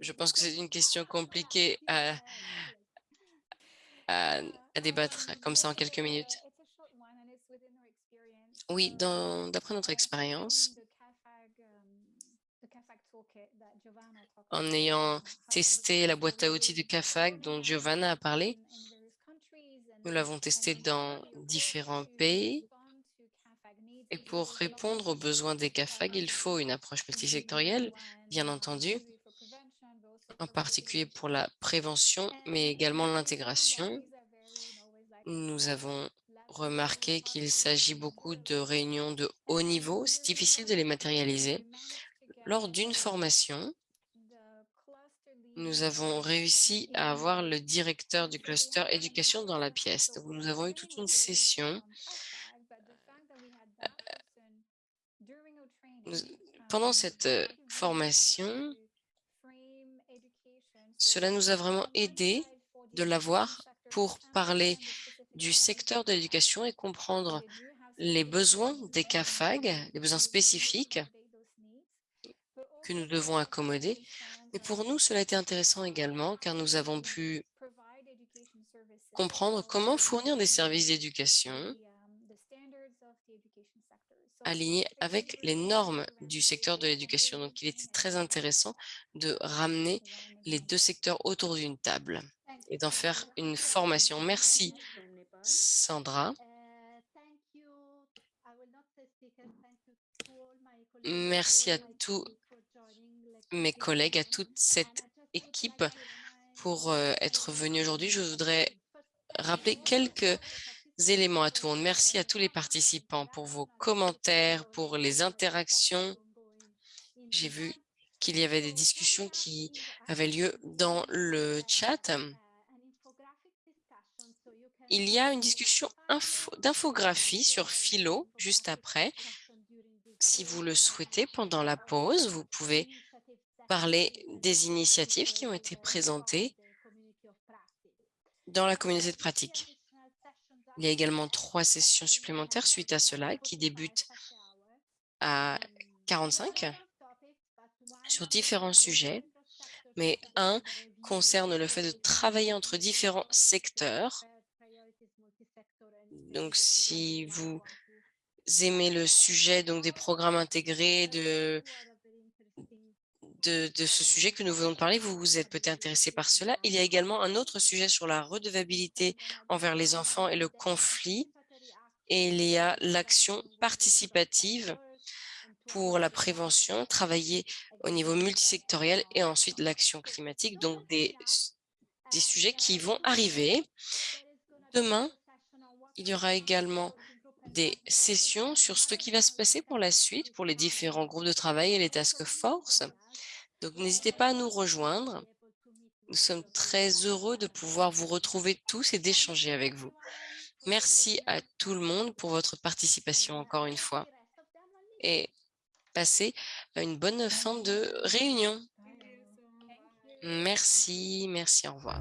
Je pense que c'est une question compliquée à, à, débattre comme ça en quelques minutes. Oui, d'après notre expérience, en ayant testé la boîte à outils de CAFAG dont Giovanna a parlé, nous l'avons testé dans différents pays Et pour répondre aux besoins des CAFAG, il faut une approche multisectorielle, bien entendu, en particulier pour la prévention, mais également l'intégration. Nous avons remarqué qu'il s'agit beaucoup de réunions de haut niveau. C'est difficile de les matérialiser. Lors d'une formation, nous avons réussi à avoir le directeur du cluster éducation dans la pièce. Nous avons eu toute une session. Pendant cette euh, formation, cela nous a vraiment aidé de l'avoir pour parler du secteur de l'éducation et comprendre les besoins des CAFAG, les besoins spécifiques que nous devons accommoder. Et pour nous, cela a été intéressant également car nous avons pu comprendre comment fournir des services d'éducation alignés avec les normes du secteur de l'éducation. Donc, il était très intéressant de ramener les deux secteurs autour d'une table et d'en faire une formation. Merci, Sandra. Merci à tous mes collègues, à toute cette équipe pour euh, être venus aujourd'hui. Je voudrais rappeler quelques éléments à tout le monde. Merci à tous les participants pour vos commentaires, pour les interactions. J'ai vu qu'il y avait des discussions qui avaient lieu dans le chat. Il y a une discussion d'infographie sur Philo juste après. Si vous le souhaitez, pendant la pause, vous pouvez parler des initiatives qui ont été présentées dans la communauté de pratique. Il y a également trois sessions supplémentaires suite à cela qui débutent à 45 sur différents sujets, mais un concerne le fait de travailler entre différents secteurs. Donc, si vous aimez le sujet donc des programmes intégrés, de ce sujet que nous venons de parler, vous vous êtes peut-être intéressé par cela. Il y a également un autre sujet sur la redevabilité envers les enfants et le conflit. Et il y a l'action participative pour la prévention, travailler au niveau multisectoriel et ensuite l'action climatique, donc des, des sujets qui vont arriver. Demain, il y aura également des sessions sur ce qui va se passer pour la suite, pour les différents groupes de travail et les task force. Donc, n'hésitez pas à nous rejoindre. Nous sommes très heureux de pouvoir vous retrouver tous et d'échanger avec vous. Merci à tout le monde pour votre participation encore une fois. Et passez une bonne fin de réunion. Merci, merci, au revoir.